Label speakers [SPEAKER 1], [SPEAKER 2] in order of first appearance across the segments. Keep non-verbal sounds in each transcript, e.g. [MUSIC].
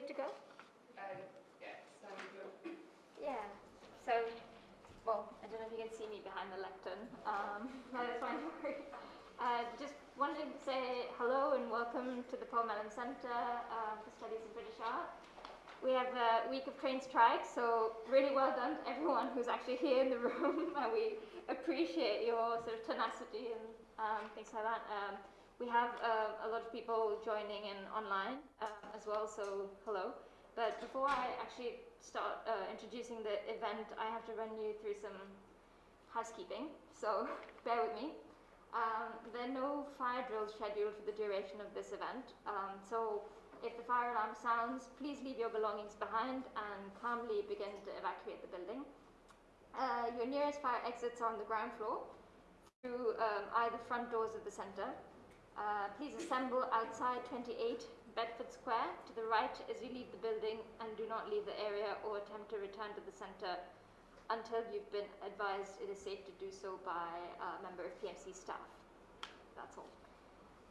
[SPEAKER 1] good to go?
[SPEAKER 2] Uh, yeah, good.
[SPEAKER 1] Yeah. So, well, I don't know if you can see me behind the lectern. Um, [LAUGHS] no, that's fine. [LAUGHS] Uh, just wanted to say hello and welcome to the Paul Mellon Centre uh, for Studies in British Art. We have a week of train strikes, so really well done to everyone who's actually here in the [LAUGHS] room, and we appreciate your sort of tenacity and um, things like that. Um, we have uh, a lot of people joining in online um, as well, so hello. But before I actually start uh, introducing the event, I have to run you through some housekeeping, so [LAUGHS] bear with me. Um, there are no fire drills scheduled for the duration of this event, um, so if the fire alarm sounds, please leave your belongings behind and calmly begin to evacuate the building. Uh, your nearest fire exits are on the ground floor through um, either front doors of the centre. Uh, please assemble outside 28 Bedford Square to the right as you leave the building and do not leave the area or attempt to return to the centre until you've been advised it is safe to do so by a member of PMC staff. That's all.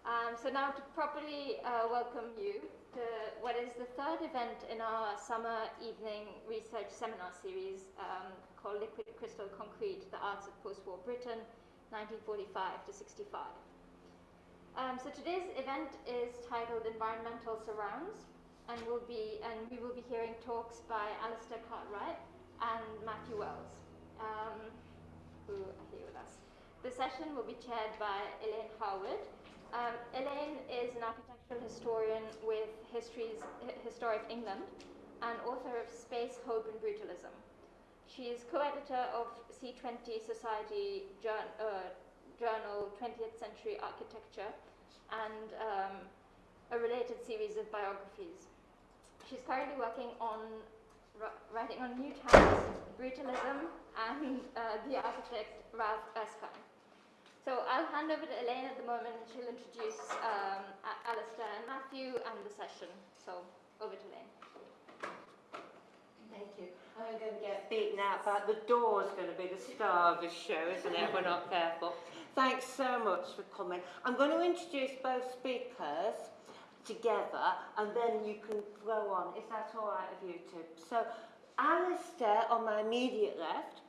[SPEAKER 1] Um, so now to properly uh, welcome you to what is the third event in our summer evening research seminar series um, called Liquid Crystal Concrete, the Arts of Post-War Britain, 1945 to 65. Um, so today's event is titled Environmental Surrounds, and will be and we will be hearing talks by Alistair Cartwright and Matthew Wells, um, who are here with us. The session will be chaired by Elaine Harwood. Um, Elaine is an architectural historian with Histories, Historic England and author of Space, Hope and Brutalism. She is co-editor of C20 Society Jour uh, Journal 20th Century Architecture and um, a related series of biographies. She's currently working on writing on New Towns, Brutalism and uh, the architect Ralph Erskine. So I'll hand over to Elaine at the moment and she'll introduce um, Alistair and Matthew and the session. So over to Elaine.
[SPEAKER 3] Thank you. I'm going to get beaten out, but the door's going to be the star of the show, isn't it, we're not careful? Thanks so much for coming. I'm going to introduce both speakers together and then you can flow on. Is that all right with you two? So Alistair on my immediate left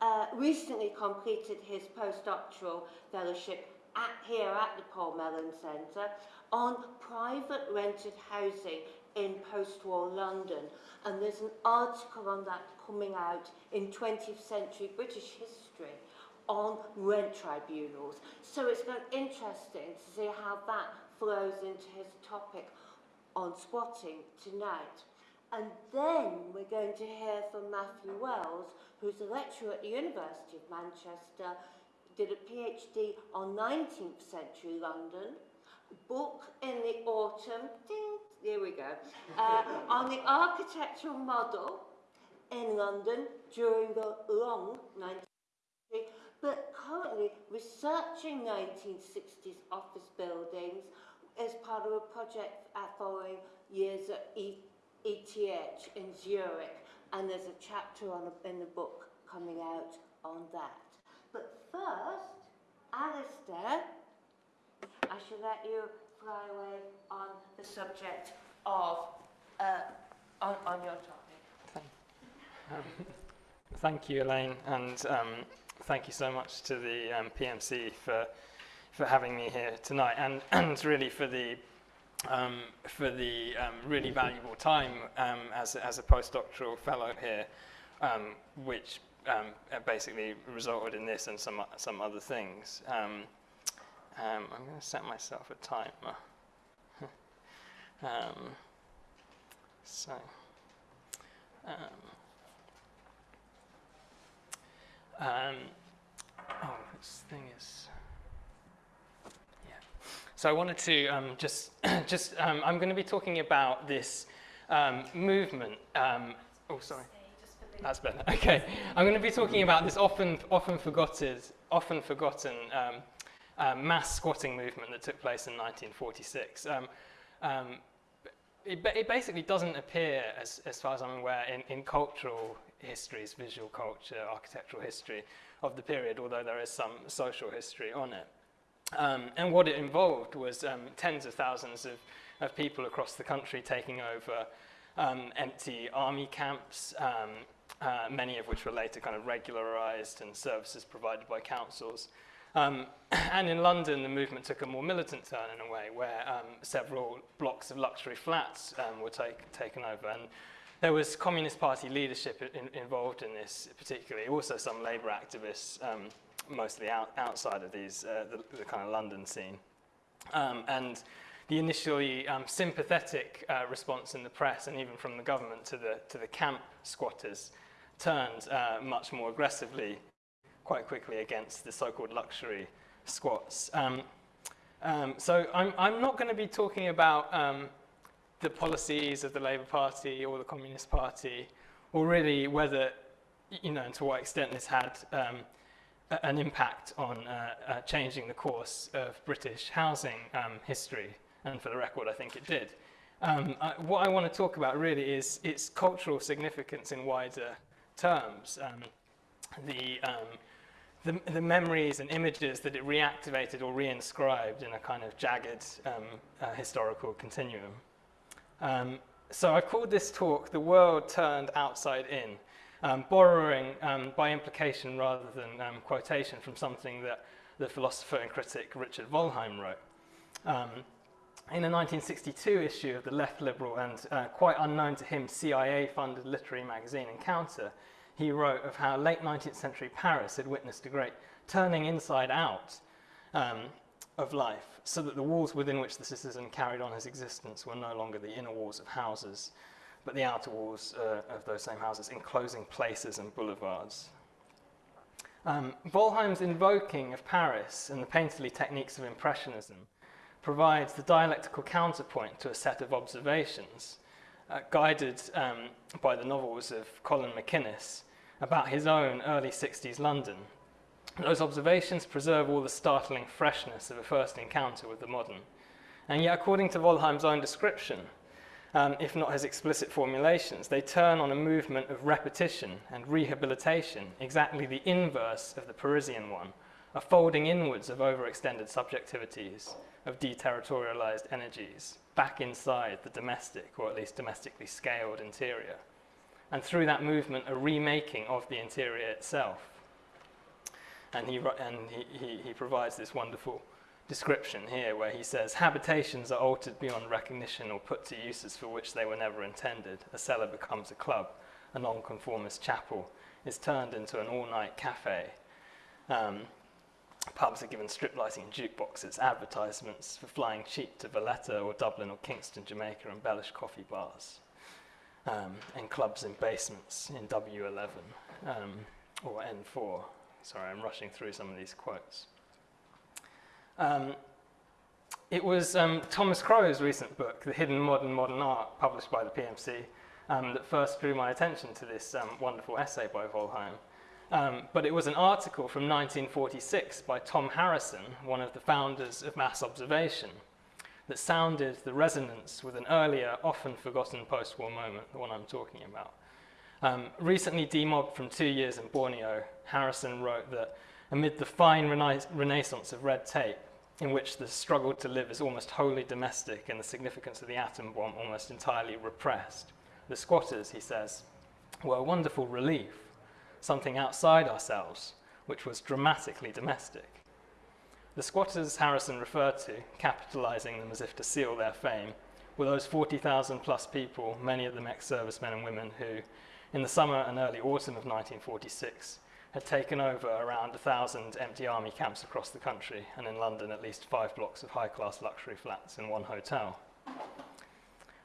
[SPEAKER 3] uh, recently completed his postdoctoral fellowship at, here at the Paul Mellon Centre on private rented housing in post-war London. And there's an article on that coming out in 20th century British history on rent tribunals. So it's been interesting to see how that flows into his topic on squatting tonight. And then we're going to hear from Matthew Wells, who's a lecturer at the University of Manchester, did a PhD on 19th century London, book in the autumn, ding, here we go, uh, on the architectural model in London during the long 19th century, but currently researching 1960s office buildings as part of a project at following years at ETH in Zurich and there's a chapter on a, in the book coming out on that. But first, Alistair, I should let you fly away on the subject of, uh, on, on your topic.
[SPEAKER 4] Thank, um, [LAUGHS] thank you, Elaine, and um, thank you so much to the um, PMC for, for having me here tonight, and, [CLEARS THROAT] and really for the um, for the um, really valuable time um, as, as a postdoctoral fellow here, um, which um, basically resulted in this and some, some other things. Um, I'm going to set myself a timer. [LAUGHS] so, oh, this thing is... So I wanted to um, just, [COUGHS] just um, I'm going to be talking about this um, movement. Um, oh, sorry. That's better. [LAUGHS] Okay. I'm going to be talking about this often, often forgotten, often forgotten um, mass squatting movement that took place in 1946. Um, it, it, basically doesn't appear, as, as far as I'm aware, in, in cultural histories, visual culture, architectural history of the period, although there is some social history on it. Um, and what it involved was um, tens of thousands of, of people across the country taking over um, empty army camps, um, uh, many of which were later kind of regularised and services provided by councils. Um, [CLEARS THROAT] and in London, the movement took a more militant turn in a way, where um, several blocks of luxury flats um, were take, taken over. And there was Communist Party leadership in, involved in this, particularly. Also, some Labour activists, um, mostly out, outside of these, uh, the, the kind of London scene. Um, and the initially um, sympathetic uh, response in the press and even from the government to the, to the camp squatters turned uh, much more aggressively quite quickly against the so-called luxury squats. Um, um, so I'm, I'm not going to be talking about um, the policies of the Labour Party or the Communist Party, or really whether, you know, and to what extent this had um, an impact on uh, uh, changing the course of British housing um, history. And for the record, I think it did. Um, I, what I want to talk about really is its cultural significance in wider terms. The, the, the memories and images that it reactivated or reinscribed in a kind of jagged um, uh, historical continuum. Um, so I called this talk The World Turned Outside In, um, borrowing um, by implication rather than um, quotation from something that the philosopher and critic Richard Wollheim wrote. Um, in a 1962 issue of the left liberal and uh, quite unknown to him CIA-funded literary magazine Encounter, he wrote of how late 19th century Paris had witnessed a great turning inside out um, of life, so that the walls within which the citizen carried on his existence were no longer the inner walls of houses, but the outer walls uh, of those same houses, enclosing places and boulevards. Um, Wollheim's invoking of Paris and the painterly techniques of Impressionism provides the dialectical counterpoint to a set of observations uh, guided um, by the novels of Colin MacInnes about his own early 60s London. Those observations preserve all the startling freshness of a first encounter with the modern. And yet, according to Wollheim's own description, um, if not his explicit formulations, they turn on a movement of repetition and rehabilitation, exactly the inverse of the Parisian one, a folding inwards of overextended subjectivities, of deterritorialized energies, back inside the domestic, or at least domestically scaled interior. And through that movement, a remaking of the interior itself. And he, and he, he, he provides this wonderful description here where he says, habitations are altered beyond recognition or put to uses for which they were never intended. A cellar becomes a club, a nonconformist chapel is turned into an all-night cafe. Um, pubs are given strip lighting and jukeboxes, advertisements for flying cheap to Valletta or Dublin or Kingston, Jamaica, embellish coffee bars, um, and clubs in basements in W11 um, or N4. Sorry, I'm rushing through some of these quotes. Um, it was um, Thomas Crow's recent book, The Hidden Mod Modern Art, published by the PMC, um, that first drew my attention to this um, wonderful essay by Wollheim. Um, but it was an article from 1946 by Tom Harrisson, one of the founders of mass observation, that sounded the resonance with an earlier, often forgotten post-war moment, the one I'm talking about. Um, recently demobbed from two years in Borneo, Harrisson wrote that amid the fine rena renaissance of red tape, in which the struggle to live is almost wholly domestic and the significance of the atom bomb almost entirely repressed, the squatters, he says, were a wonderful relief something outside ourselves, which was dramatically domestic. The squatters Harrisson referred to, capitalizing them as if to seal their fame, were those 40,000 plus people, many of them ex-servicemen and women who, in the summer and early autumn of 1946, had taken over around 1,000 empty army camps across the country, and in London at least five blocks of high-class luxury flats in one hotel.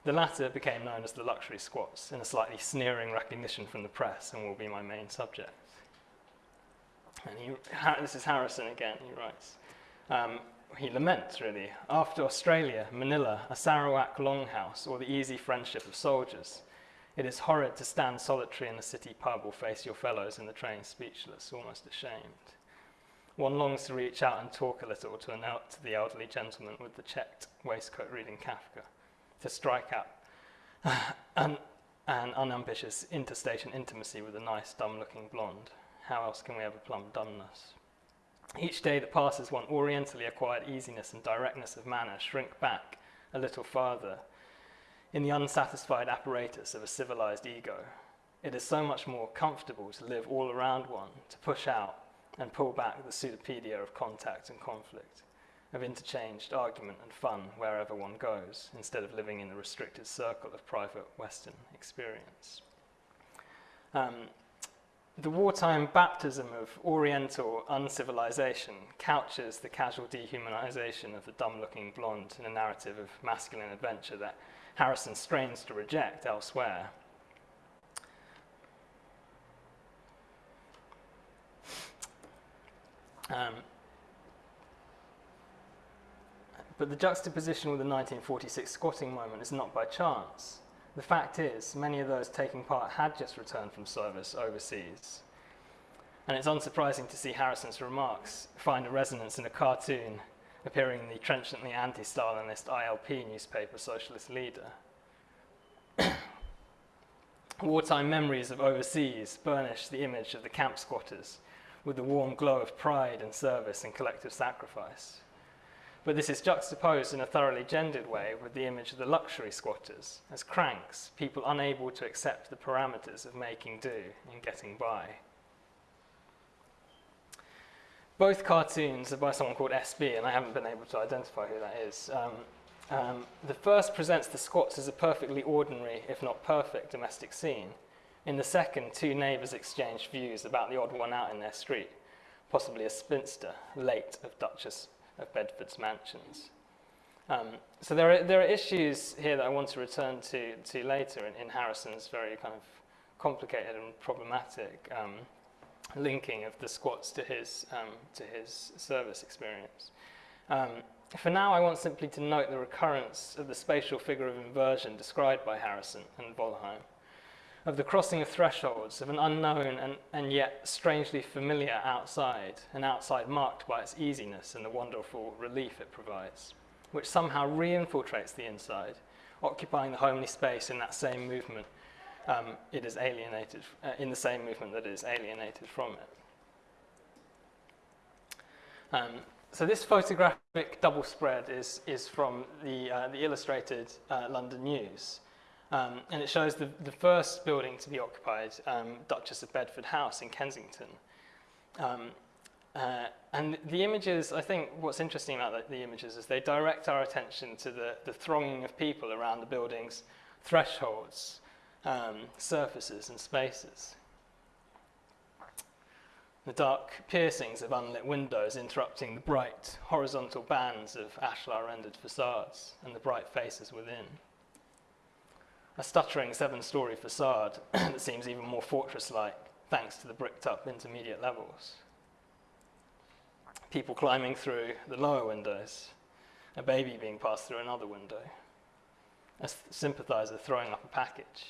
[SPEAKER 4] The latter became known as the luxury squats in a slightly sneering recognition from the press and will be my main subject. And he, this is Harrisson again, he writes. Um, he laments, really, after Australia, Manila, a Sarawak longhouse, or the easy friendship of soldiers, it is horrid to stand solitary in a city pub or face your fellows in the train speechless, almost ashamed. One longs to reach out and talk a little to, an, to the elderly gentleman with the checked waistcoat reading Kafka to strike out [LAUGHS] an, an unambitious interstation intimacy with a nice, dumb-looking blonde. How else can we ever plumb dumbness? Each day that passes, one orientally acquired easiness and directness of manner shrink back a little farther in the unsatisfied apparatus of a civilized ego. It is so much more comfortable to live all around one, to push out and pull back the pseudopodia of contact and conflict, of interchanged argument and fun wherever one goes, instead of living in the restricted circle of private Western experience. Um, the wartime baptism of Oriental uncivilization couches the casual dehumanization of the dumb looking blonde in a narrative of masculine adventure that Harrisson strains to reject elsewhere. Um, but the juxtaposition with the 1946 squatting moment is not by chance. The fact is, many of those taking part had just returned from service overseas. And it's unsurprising to see Harrisson's remarks find a resonance in a cartoon appearing in the trenchantly anti-Stalinist ILP newspaper Socialist Leader. [CLEARS THROAT] Wartime memories of overseas burnish the image of the camp squatters with the warm glow of pride and service and collective sacrifice. But this is juxtaposed in a thoroughly gendered way with the image of the luxury squatters as cranks, people unable to accept the parameters of making do and getting by. Both cartoons are by someone called SB, and I haven't been able to identify who that is. Um, um, the first presents the squats as a perfectly ordinary, if not perfect, domestic scene. In the second, two neighbours exchange views about the odd one out in their street, possibly a spinster, late of Duchess of Bedford's mansions. Um, so there are, there are issues here that I want to return to, to later in, in Harrisson's very kind of complicated and problematic um, linking of the squats to his, um, to his service experience. Um, for now, I want simply to note the recurrence of the spatial figure of inversion described by Harrisson and Wollheim, of the crossing of thresholds of an unknown and, and yet strangely familiar outside, an outside marked by its easiness and the wonderful relief it provides, which somehow re-infiltrates the inside, occupying the homely space in that same movement um, it is alienated, uh, in the same movement that is alienated from it. Um, so this photographic double spread is, is from the, uh, the illustrated uh, London News. Um, and it shows the, the first building to be occupied, um, Duchess of Bedford House in Kensington. Um, uh, and the images, I think what's interesting about the, the, images is they direct our attention to the, the thronging of people around the building's thresholds, um, surfaces and spaces. The dark piercings of unlit windows interrupting the bright horizontal bands of ashlar rendered facades and the bright faces within. A stuttering seven-story facade [CLEARS THROAT] that seems even more fortress-like thanks to the bricked-up intermediate levels. People climbing through the lower windows, a baby being passed through another window, a sympathizer throwing up a package,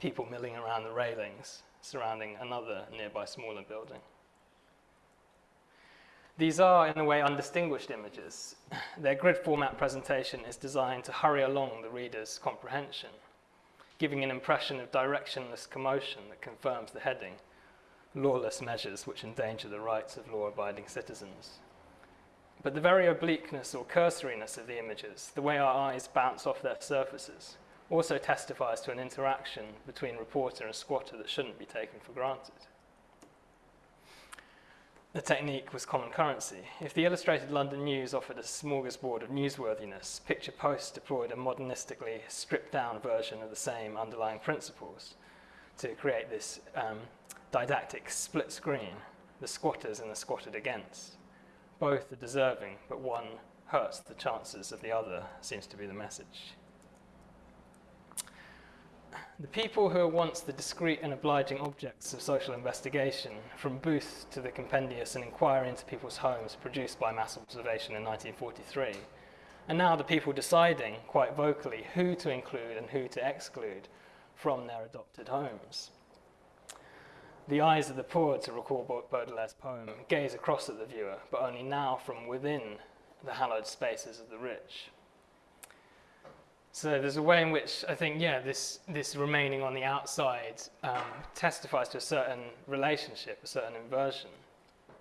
[SPEAKER 4] people milling around the railings surrounding another nearby smaller building. These are, in a way, undistinguished images. Their grid format presentation is designed to hurry along the reader's comprehension, giving an impression of directionless commotion that confirms the heading, lawless measures which endanger the rights of law-abiding citizens. But the very obliqueness or cursoriness of the images, the way our eyes bounce off their surfaces, also testifies to an interaction between reporter and squatter that shouldn't be taken for granted. The technique was common currency. If the Illustrated London News offered a smorgasbord of newsworthiness, Picture Post deployed a modernistically stripped down version of the same underlying principles to create this um, didactic split screen, the squatters and the squatted against. Both are deserving, but one hurts the chances of the other, seems to be the message. The people who were once the discreet and obliging objects of social investigation, from Booth to the compendious and inquiry into people's homes produced by mass observation in 1943, and now the people deciding, quite vocally, who to include and who to exclude from their adopted homes. The eyes of the poor, to recall Baudelaire's poem, gaze across at the viewer, but only now from within the hallowed spaces of the rich. So there's a way in which I think, yeah, this, this remaining on the outside um, testifies to a certain relationship, a certain inversion.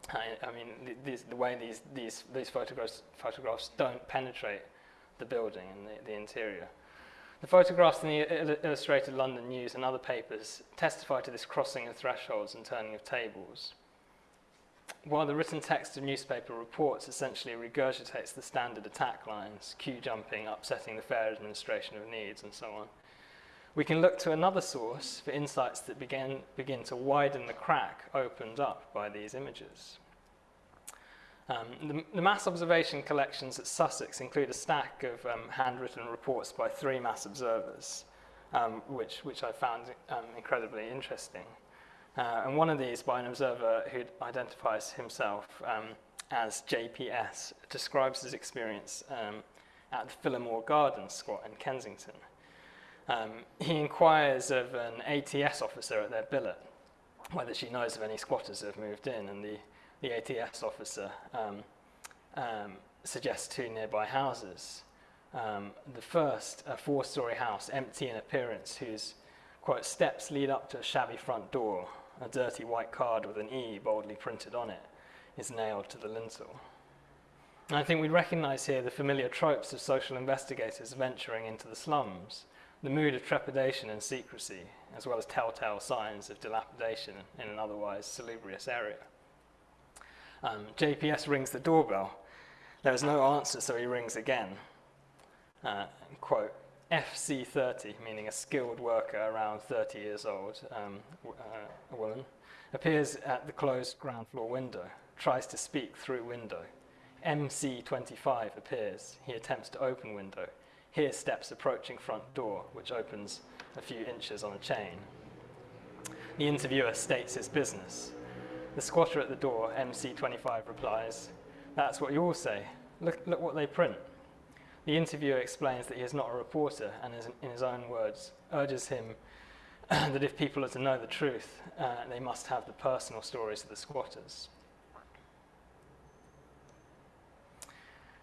[SPEAKER 4] I, I mean, the, the way these, these, these photographs, photographs don't penetrate the building and the, the interior. The photographs in the Illustrated London News and other papers testify to this crossing of thresholds and turning of tables. While the written text of newspaper reports essentially regurgitates the standard attack lines, queue jumping, upsetting the fair administration of needs, and so on, we can look to another source for insights that begin, begin to widen the crack opened up by these images. Um, the, the, mass observation collections at Sussex include a stack of um, handwritten reports by three mass observers, um, which, which I found um, incredibly interesting. Uh, and one of these by an observer who identifies himself um, as JPS describes his experience um, at the Phillimore Gardens squat in Kensington. he inquires of an ATS officer at their billet whether she knows of any squatters who have moved in, and the the ATS officer um, um, suggests two nearby houses. Um, the first, a four-storey house, empty in appearance, whose, quote, steps lead up to a shabby front door. A dirty white card with an E boldly printed on it is nailed to the lintel. And I think we recognise here the familiar tropes of social investigators venturing into the slums, the mood of trepidation and secrecy, as well as telltale signs of dilapidation in an otherwise salubrious area. Um, JPS rings the doorbell. There is no answer, so he rings again. Uh, quote, FC30, meaning a skilled worker around 30 years old, um, uh, a woman, appears at the closed ground floor window, tries to speak through window. MC25 appears. He attempts to open window. Here steps approaching front door, which opens a few inches on a chain. The interviewer states his business. The squatter at the door, MC25, replies, That's what you all say. Look, look what they print. The interviewer explains that he is not a reporter and, is, in his own words, urges him [CLEARS THROAT] that if people are to know the truth, uh, they must have the personal stories of the squatters.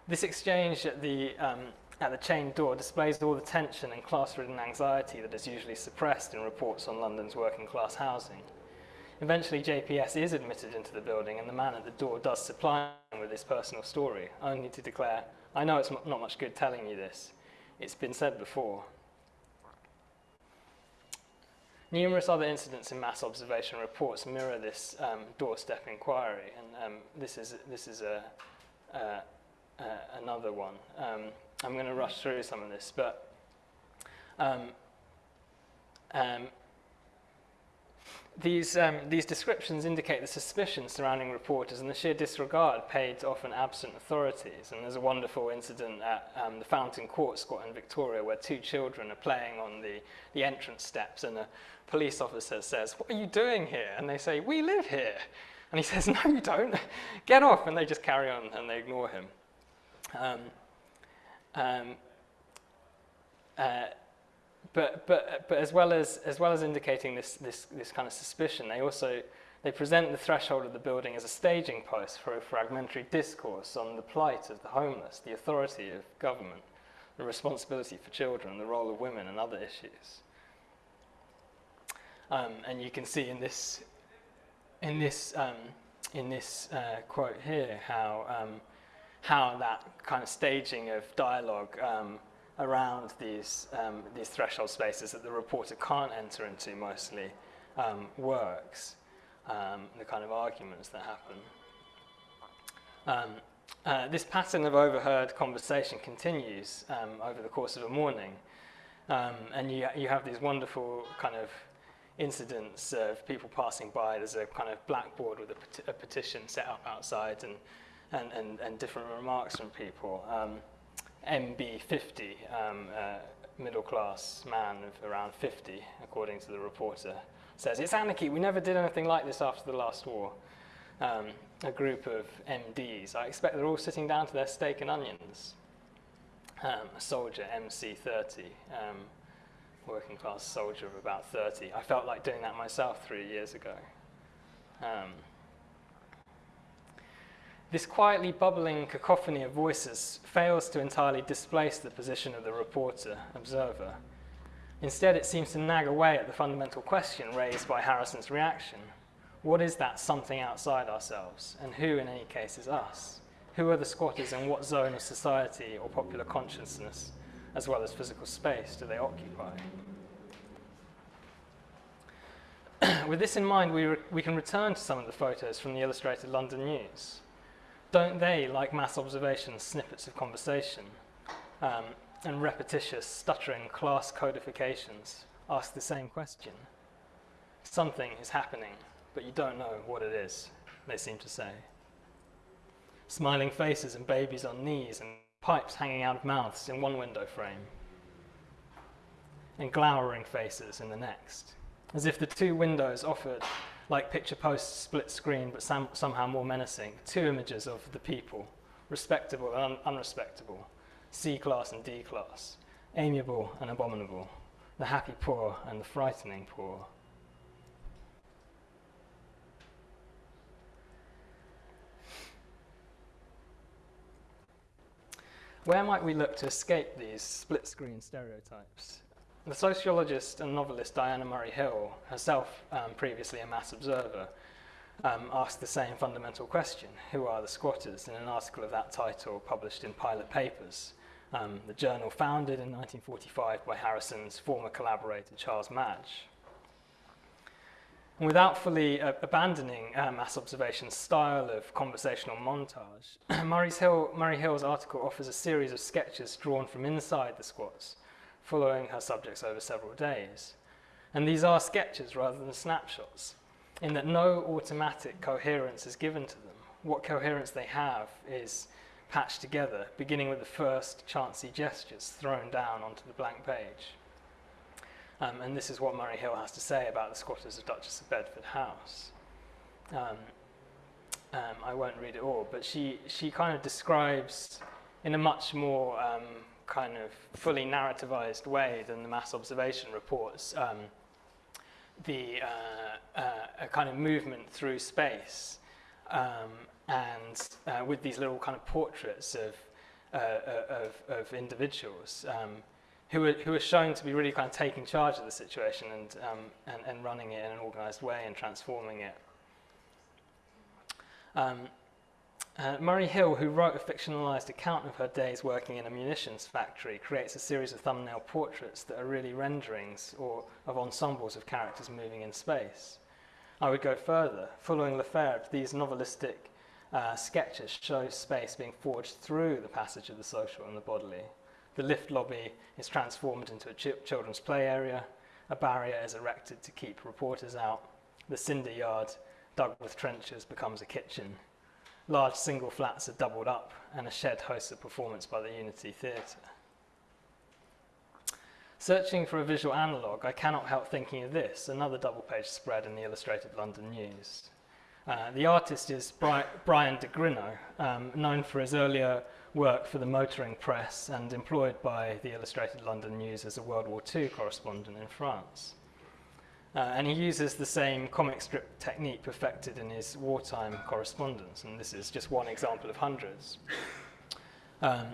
[SPEAKER 4] This exchange at the, um, at the chained door displays all the tension and class ridden anxiety that is usually suppressed in reports on London's working class housing. Eventually, JPS is admitted into the building, and the man at the door does supply him with his personal story, only to declare, I know it's not much good telling you this. It's been said before. Numerous other incidents in mass observation reports mirror this um, doorstep inquiry, and um, this is, this is a, uh, uh, another one. Um, I'm going to rush through some of this, but um, um, these, um, these descriptions indicate the suspicion surrounding reporters and the sheer disregard paid to often absent authorities. And there's a wonderful incident at um, the Fountain Court squat in Victoria where two children are playing on the, the entrance steps and a police officer says, what are you doing here? And they say, we live here. And he says, no, you don't. Get off. And they just carry on and they ignore him. Um, um, uh, but, but, but as, well as, as well as indicating this, this, this kind of suspicion, they also they present the threshold of the building as a staging post for a fragmentary discourse on the plight of the homeless, the authority of government, the responsibility for children, the role of women, and other issues. Um, and you can see in this, in this, um, in this uh, quote here how, um, how that kind of staging of dialogue um, around these, um, these threshold spaces that the reporter can't enter into mostly um, works, um, the kind of arguments that happen. Um, uh, this pattern of overheard conversation continues um, over the course of a morning, and you, you have these wonderful kind of incidents of people passing by. There's a kind of blackboard with a, a petition set up outside and, and, and, and different remarks from people. Um, MB50, um, middle class man of around 50, according to the reporter, says, It's anarchy, we never did anything like this after the last war. Um, a group of MDs, I expect they're all sitting down to their steak and onions. Um, a soldier, MC30, um, working class soldier of about 30. I felt like doing that myself three years ago. Um, this quietly bubbling cacophony of voices fails to entirely displace the position of the reporter, observer. Instead, it seems to nag away at the fundamental question raised by Harrisson's reaction. What is that something outside ourselves, and who, in any case, is us? Who are the squatters and what zone of society or popular consciousness as well as physical space do they occupy? [CLEARS THROAT] With this in mind, we, we can return to some of the photos from the Illustrated London News. Don't they, like mass observations, snippets of conversation, um, and repetitious, stuttering class codifications, ask the same question? Something is happening, but you don't know what it is, they seem to say. Smiling faces and babies on knees and pipes hanging out of mouths in one window frame, and glowering faces in the next as if the two windows offered, like picture posts split screen but some, somehow more menacing, two images of the people, respectable and un unrespectable, C class and D class, amiable and abominable, the happy poor and the frightening poor. Where might we look to escape these split screen stereotypes? The sociologist and novelist Diana Murray Hill, herself um, previously a mass observer, um, asked the same fundamental question who are the squatters in an article of that title published in Pilot Papers, um, the journal founded in 1945 by Harrisson's former collaborator Charles Madge. And without fully uh, abandoning uh, mass observation's style of conversational montage, [CLEARS THROAT] Murray's Hill, Murray Hill's article offers a series of sketches drawn from inside the squats following her subjects over several days. And these are sketches rather than snapshots, in that no automatic coherence is given to them. What coherence they have is patched together, beginning with the first chancy gestures thrown down onto the blank page. Um, and this is what Murray Hill has to say about the squatters of Duchess of Bedford House. Um, um, I won't read it all, but she, she kind of describes in a much more um, kind of fully narrativized way than the mass observation reports um, the uh, uh, a kind of movement through space um, and uh, with these little kind of portraits of, uh, uh, of, of, individuals um, who, are, who are shown to be really kind of taking charge of the situation and, um, and, and running it in an organized way and transforming it. Um, uh, Murray Hill, who wrote a fictionalized account of her days working in a munitions factory, creates a series of thumbnail portraits that are really renderings or of ensembles of characters moving in space. I would go further. Following Lefebvre, these novelistic uh, sketches show space being forged through the passage of the social and the bodily. The lift lobby is transformed into a ch children's play area. A barrier is erected to keep reporters out. The cinder yard, dug with trenches, becomes a kitchen large single flats are doubled up and a shed hosts a performance by the Unity Theatre. Searching for a visual analogue, I cannot help thinking of this, another double-page spread in the Illustrated London News. Uh, the artist is Bri Bryan de Grineau, um, known for his earlier work for the motoring press and employed by the Illustrated London News as a World War II correspondent in France. Uh, and he uses the same comic strip technique perfected in his wartime correspondence, and this is just one example of hundreds. Um,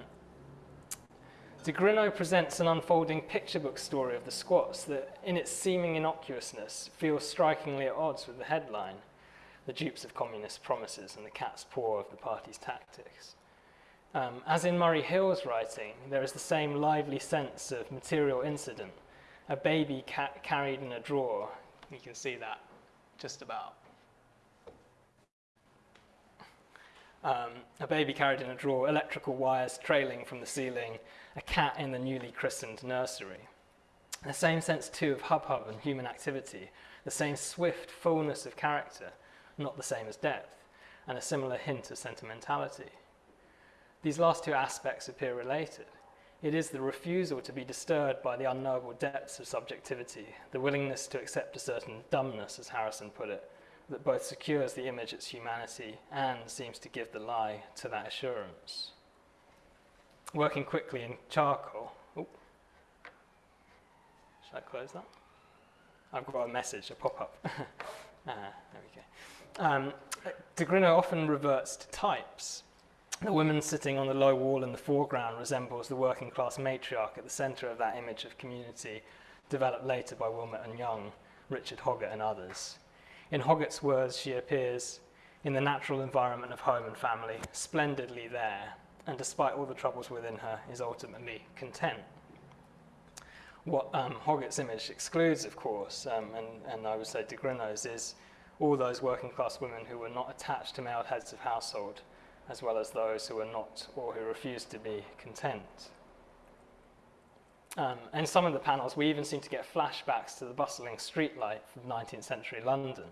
[SPEAKER 4] De Grineau presents an unfolding picture book story of the squats that, in its seeming innocuousness, feels strikingly at odds with the headline, the dupes of communist promises and the cat's paw of the party's tactics. Um, as in Murray Hill's writing, there is the same lively sense of material incident a baby ca carried in a drawer. You can see that just about. Um, a baby carried in a drawer, electrical wires trailing from the ceiling, a cat in the newly christened nursery. The same sense too of hub-hub and human activity, the same swift fullness of character, not the same as depth, and a similar hint of sentimentality. These last two aspects appear related. It is the refusal to be disturbed by the unknowable depths of subjectivity, the willingness to accept a certain dumbness, as Harrisson put it, that both secures the image its humanity and seems to give the lie to that assurance. Working quickly in charcoal. Should I close that? I've got a message, a pop-up. [LAUGHS] ah, there we go. Um, De Grineau often reverts to types. The woman sitting on the low wall in the foreground resembles the working class matriarch at the centre of that image of community developed later by Willmott and Young, Richard Hoggart and others. In Hoggart's words, she appears in the natural environment of home and family, splendidly there, and despite all the troubles within her, is ultimately content. What um, Hoggart's image excludes, of course, um, and, and I would say de Grineau's, is all those working class women who were not attached to male heads of household, as well as those who are not or who refuse to be content. Um, in some of the panels, we even seem to get flashbacks to the bustling street life of 19th century London.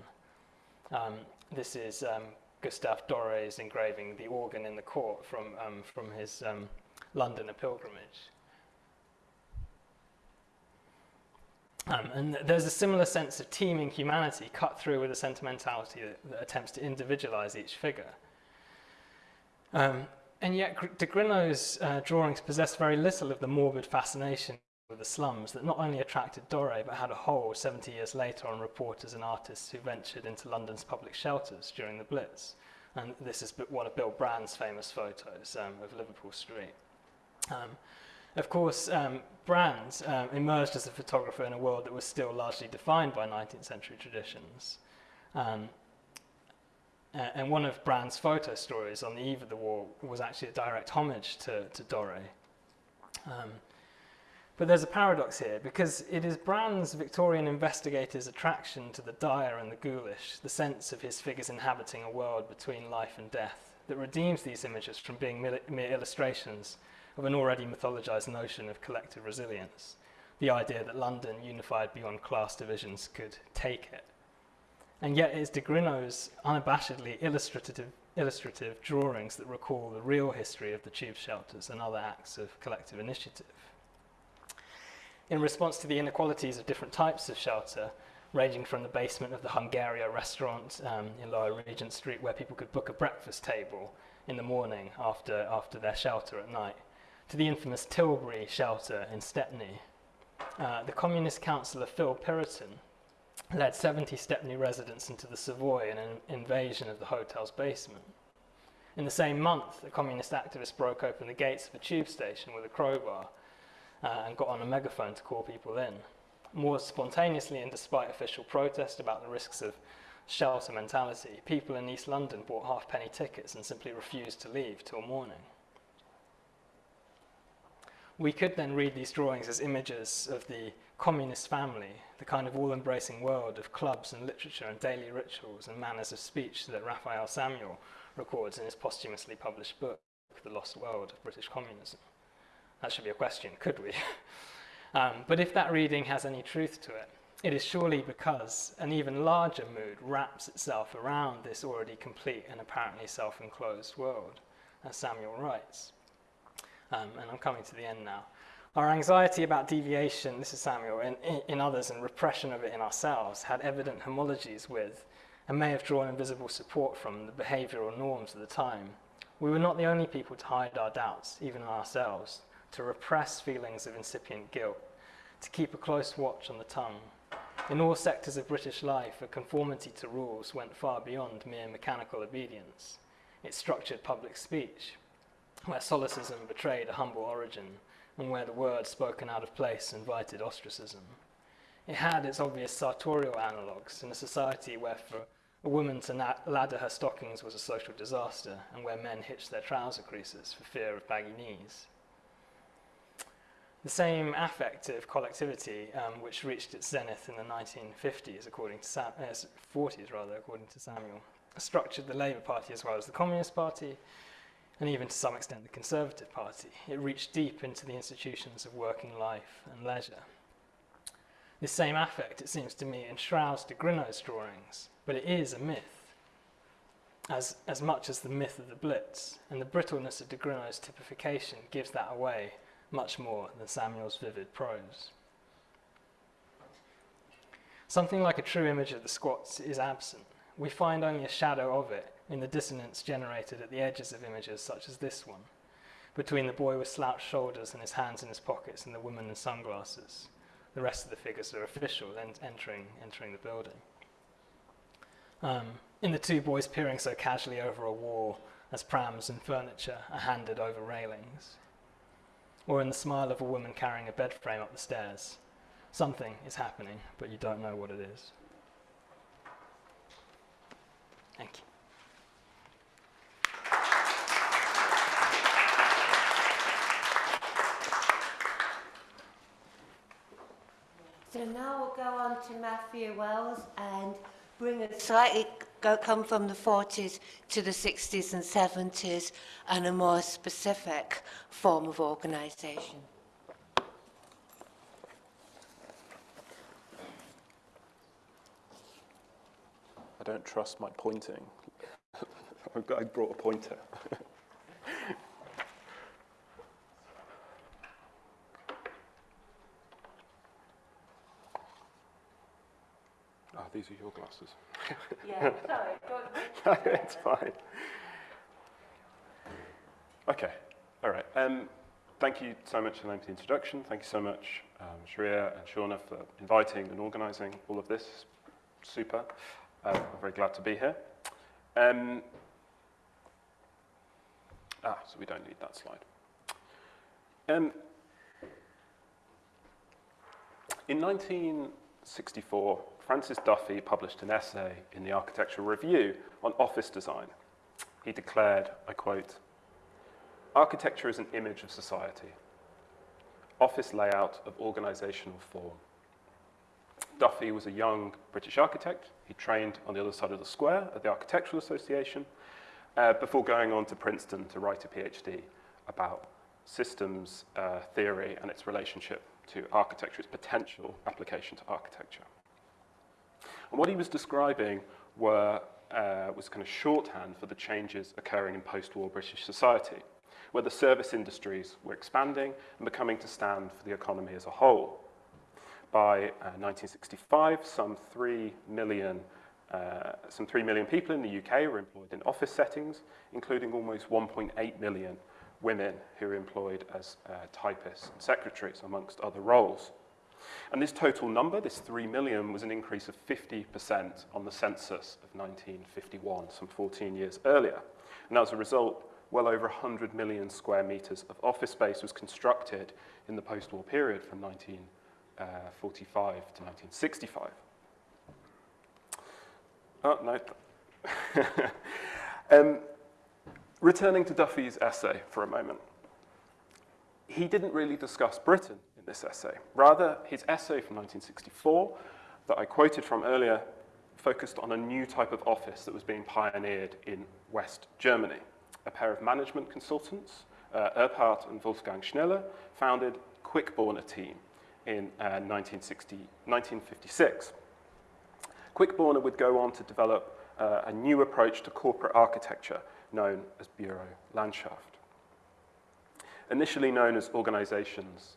[SPEAKER 4] Um, this is um, Gustave Doré's engraving The Organ in the Court from, um, from his um, London A Pilgrimage. Um, and there's a similar sense of teeming humanity cut through with a sentimentality that, that attempts to individualize each figure. Um, and yet, de Grineau's uh, drawings possess very little of the morbid fascination with the slums that not only attracted Doré but had a hold 70 years later on reporters and artists who ventured into London's public shelters during the Blitz. And this is one of Bill Brandt's famous photos um, of Liverpool Street. Um, of course, um, Brandt um, emerged as a photographer in a world that was still largely defined by 19th century traditions. Um, a- and one of Brandt's photo stories on the eve of the war was actually a direct homage to, to Doré. Um, but there's a paradox here because it is Brandt's Victorian investigator's attraction to the dire and the ghoulish, the sense of his figures inhabiting a world between life and death, that redeems these images from being mere illustrations of an already mythologized notion of collective resilience, the idea that London, unified beyond class divisions, could take it. And yet it's de Grineau's unabashedly illustrative, illustrative drawings that recall the real history of the tube shelters and other acts of collective initiative. In response to the inequalities of different types of shelter, ranging from the basement of the Hungaria restaurant um, in Lower Regent Street, where people could book a breakfast table in the morning after, after their shelter at night, to the infamous Tilbury shelter in Stepney. Uh, the communist councillor Phil Piratin led 70 Stepney residents into the Savoy in an invasion of the hotel's basement. In the same month, a communist activist broke open the gates of a tube station with a crowbar uh, and got on a megaphone to call people in. More spontaneously and despite official protest about the risks of shelter mentality, people in East London bought halfpenny tickets and simply refused to leave till morning. We could then read these drawings as images of the communist family, the kind of all embracing world of clubs and literature and daily rituals and manners of speech that Raphael Samuel records in his posthumously published book, The Lost World of British Communism. That should be a question, could we? [LAUGHS] um, but if that reading has any truth to it, it is surely because an even larger mood wraps itself around this already complete and apparently self enclosed world, as Samuel writes. Um, and I'm coming to the end now. Our anxiety about deviation, this is Samuel, in, in others and repression of it in ourselves had evident homologies with and may have drawn invisible support from the behavioral norms of the time. We were not the only people to hide our doubts, even ourselves, to repress feelings of incipient guilt, to keep a close watch on the tongue. In all sectors of British life, a conformity to rules went far beyond mere mechanical obedience. It structured public speech, where solecism betrayed a humble origin, and where the word spoken out of place invited ostracism. It had its obvious sartorial analogues in a society where for a woman to ladder her stockings was a social disaster, and where men hitched their trouser creases for fear of baggy knees. The same affective collectivity, um, which reached its zenith in the 1950s, according to Sam- uh, 40s rather, according to Samuel, structured the Labour Party as well as the Communist Party, and even to some extent the Conservative Party. It reached deep into the institutions of working life and leisure. This same affect, it seems to me, enshrouds de Grineau's drawings, but it is a myth, as, as much as the myth of the Blitz, and the brittleness of de Grineau's typification gives that away much more than Samuel's vivid prose. Something like a true image of the squats is absent. We find only a shadow of it in the dissonance generated at the edges of images such as this one, between the boy with slouched shoulders and his hands in his pockets and the woman in sunglasses. The rest of the figures are official, entering, entering the building. Um, in the two boys peering so casually over a wall as prams and furniture are handed over railings. Or in the smile of a woman carrying a bed frame up the stairs. Something is happening, but you don't know what it is. Thank you.
[SPEAKER 3] To Matthew Wells and bring us slightly, go, come from the 40s to the 60s and 70s and a more specific form of organisation.
[SPEAKER 5] I don't trust my pointing. [LAUGHS] I brought a pointer. [LAUGHS] these are your glasses. [LAUGHS]
[SPEAKER 3] Yeah, sorry. [LAUGHS]
[SPEAKER 5] it's fine. Okay, all right. Um, thank you so much for the introduction. Thank you so much, um, Sharia and Shauna, for inviting and organising all of this. Super. Uh, I'm very glad to be here. Um, ah, so we don't need that slide. Um, in 1964, Francis Duffy published an essay in the Architectural Review on office design. He declared, I quote, Architecture is an image of society, office layout of organisational form. Duffy was a young British architect. He trained on the other side of the square at the Architectural Association uh, before going on to Princeton to write a PhD about systems uh, theory and its relationship to architecture, its potential application to architecture. And what he was describing were, uh, was kind of shorthand for the changes occurring in post-war British society, where the service industries were expanding and becoming to stand for the economy as a whole. By uh, 1965, some 3 million, uh, some 3 million people in the UK were employed in office settings, including almost 1.8 million women who were employed as uh, typists and secretaries, amongst other roles. And this total number, this 3 million, was an increase of 50% on the census of 1951, some 14 years earlier. And as a result, well over 100 million square metres of office space was constructed in the post-war period from 1945 to 1965. Oh, no. [LAUGHS] um, returning to Duffy's essay for a moment. He didn't really discuss Britain in this essay. Rather, his essay from 1964 that I quoted from earlier focused on a new type of office that was being pioneered in West Germany. A pair of management consultants, uh, and Wolfgang Schnelle, founded Quickborner team in uh, 1960, 1956. Quickborner would go on to develop uh, a new approach to corporate architecture known as Bureau Landschaft. Initially known as organizations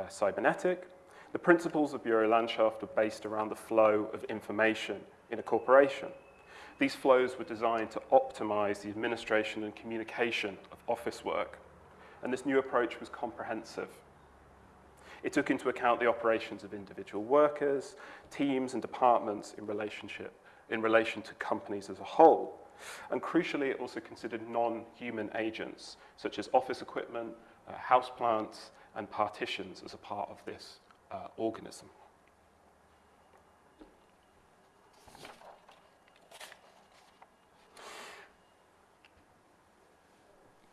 [SPEAKER 5] uh, cybernetic, the principles of Bürolandschaft are based around the flow of information in a corporation. These flows were designed to optimize the administration and communication of office work, and this new approach was comprehensive. It took into account the operations of individual workers, teams, and departments in relationship in relation to companies as a whole. And crucially, it also considered non-human agents, such as office equipment, uh, houseplants, and partitions as a part of this uh, organism.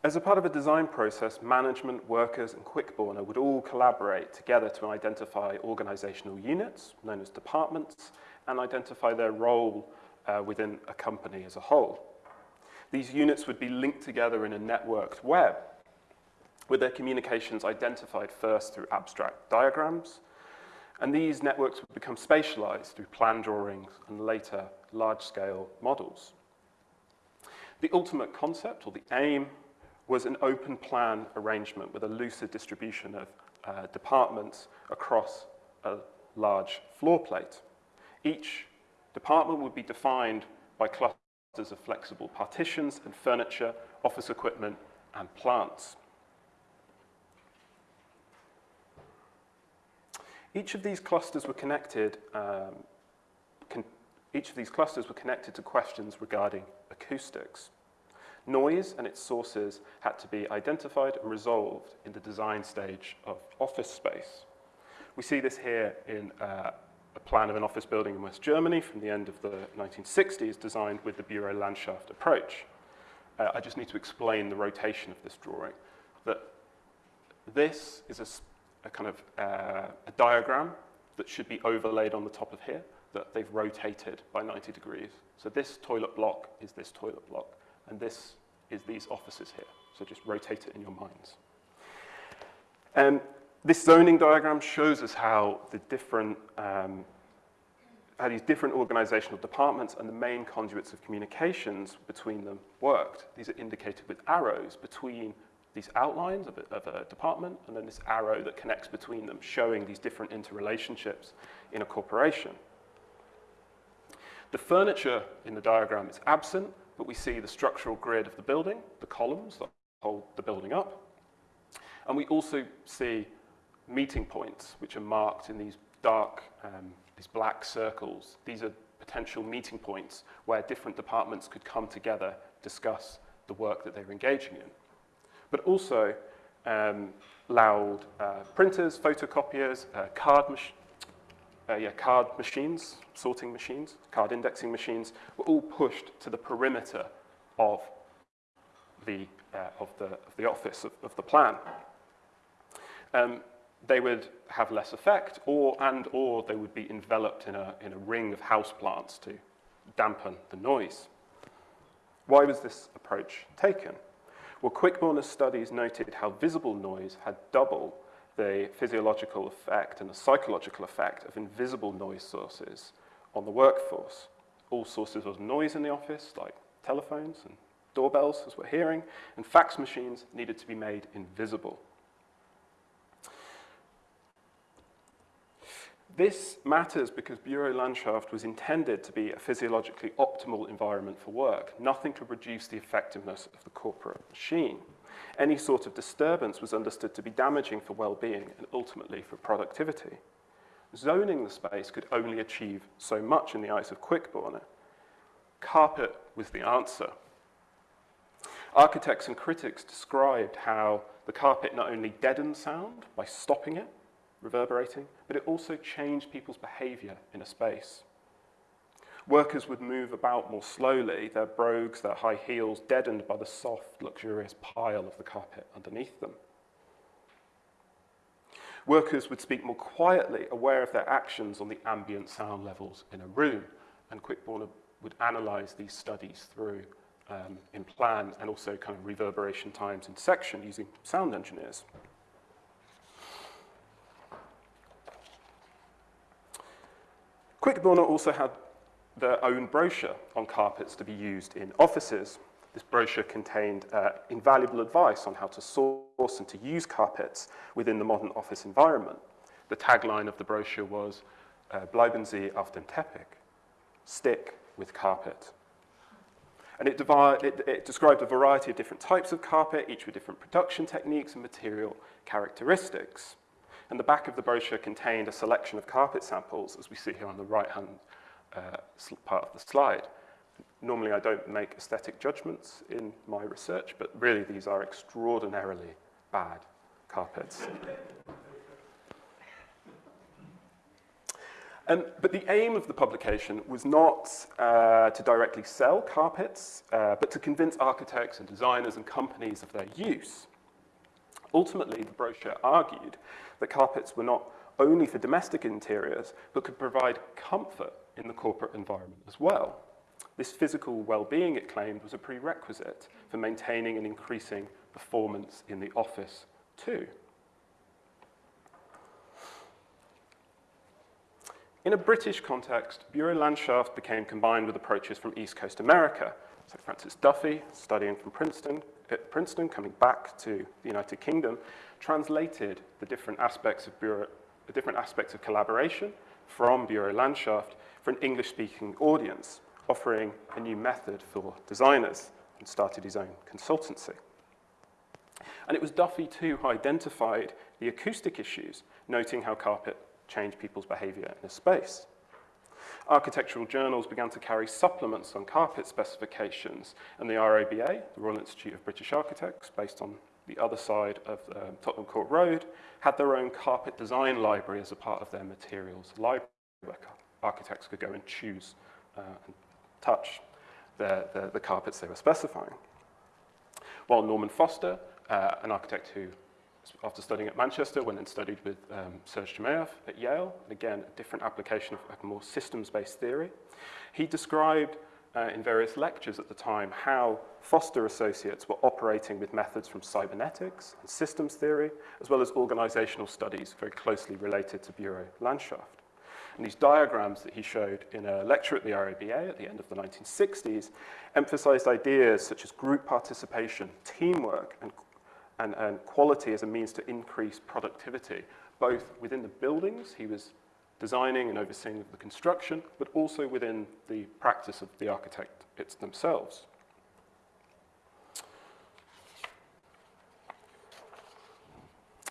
[SPEAKER 5] As a part of a design process, management, workers, and Quickborner would all collaborate together to identify organizational units, known as departments, and identify their role uh, within a company as a whole. These units would be linked together in a networked web, with their communications identified first through abstract diagrams, and these networks would become spatialized through plan drawings and later large-scale models. The ultimate concept, or the aim, was an open plan arrangement with a looser distribution of uh, departments across a large floor plate. Each department would be defined by clusters of flexible partitions and furniture, office equipment, and plants. Each of these clusters were connected, um, each of these clusters were connected to questions regarding acoustics. Noise and its sources had to be identified and resolved in the design stage of office space. We see this here in uh, a plan of an office building in West Germany from the end of the 1960s, designed with the Bürolandschaft approach. Uh, I just need to explain the rotation of this drawing. That this is a, a kind of uh, a diagram that should be overlaid on the top of here that they've rotated by 90 degrees. So this toilet block is this toilet block, and this is these offices here. So just rotate it in your minds. And this zoning diagram shows us how the different, um, how these different organizational departments and the main conduits of communications between them worked. These are indicated with arrows between these outlines of a, of a department and then this arrow that connects between them, showing these different interrelationships in a corporation. The furniture in the diagram is absent, but we see the structural grid of the building, the columns that hold the building up. And we also see meeting points, which are marked in these dark, um, these black circles. These are potential meeting points where different departments could come together, discuss the work that they're engaging in. But also um, loud uh, printers, photocopiers, uh, card mach uh, yeah, card machines, sorting machines, card indexing machines, were all pushed to the perimeter of the, uh, of the, of the office of, of the plan. Um, they would have less effect, or, and or they would be enveloped in a, in a ring of houseplants to dampen the noise. Why was this approach taken? Well, Quickborne's studies noted how visible noise had double the physiological effect and the psychological effect of invisible noise sources on the workforce. All sources of noise in the office, like telephones and doorbells, as we're hearing, and fax machines needed to be made invisible. This matters because Bürolandschaft was intended to be a physiologically optimal environment for work, nothing could reduce the effectiveness of the corporate machine. Any sort of disturbance was understood to be damaging for well-being and ultimately for productivity. Zoning the space could only achieve so much in the eyes of Quickborne. Carpet was the answer. Architects and critics described how the carpet not only deadened sound by stopping it, reverberating, but it also changed people's behavior in a space. Workers would move about more slowly, their brogues, their high heels deadened by the soft, luxurious pile of the carpet underneath them. Workers would speak more quietly, aware of their actions on the ambient sound levels in a room, and Quickborne would analyze these studies through um, in plan and also kind of reverberation times in section using sound engineers. Quickborne also had their own brochure on carpets to be used in offices. This brochure contained uh, invaluable advice on how to source and to use carpets within the modern office environment. The tagline of the brochure was, uh, Bleiben Sie auf dem Teppich, stick with carpet. And it, it, it described a variety of different types of carpet, each with different production techniques and material characteristics. And the back of the brochure contained a selection of carpet samples, as we see here on the right-hand uh, part of the slide. Normally, I don't make aesthetic judgments in my research, but really these are extraordinarily bad carpets. Um, but the aim of the publication was not uh, to directly sell carpets, uh, but to convince architects and designers and companies of their use. Ultimately, the brochure argued that carpets were not only for domestic interiors, but could provide comfort in the corporate environment as well. This physical well-being, it claimed, was a prerequisite for maintaining and increasing performance in the office too. In a British context, Bürolandschaft became combined with approaches from East Coast America. So Francis Duffy, studying from Princeton, at Princeton, coming back to the United Kingdom, translated the different aspects of Bureau, the different aspects of collaboration from Bürolandschaft for an English-speaking audience, offering a new method for designers, and started his own consultancy. And it was Duffy, too, who identified the acoustic issues, noting how carpet changed people's behavior in a space. Architectural journals began to carry supplements on carpet specifications, and the RIBA, the Royal Institute of British Architects, based on the other side of um, Tottenham Court Road, had their own carpet design library as a part of their materials library, where architects could go and choose uh, and touch the, the, the carpets they were specifying. While Norman Foster, uh, an architect who after studying at Manchester, went and studied with um, Serge Chermayeff at Yale. Again, a different application of a more systems-based theory. He described uh, in various lectures at the time how Foster associates were operating with methods from cybernetics and systems theory, as well as organizational studies very closely related to Bureau Landschaft. And these diagrams that he showed in a lecture at the RIBA at the end of the 1960s emphasized ideas such as group participation, teamwork, and, and, and quality as a means to increase productivity, both within the buildings he was designing and overseeing the construction, but also within the practice of the architects themselves.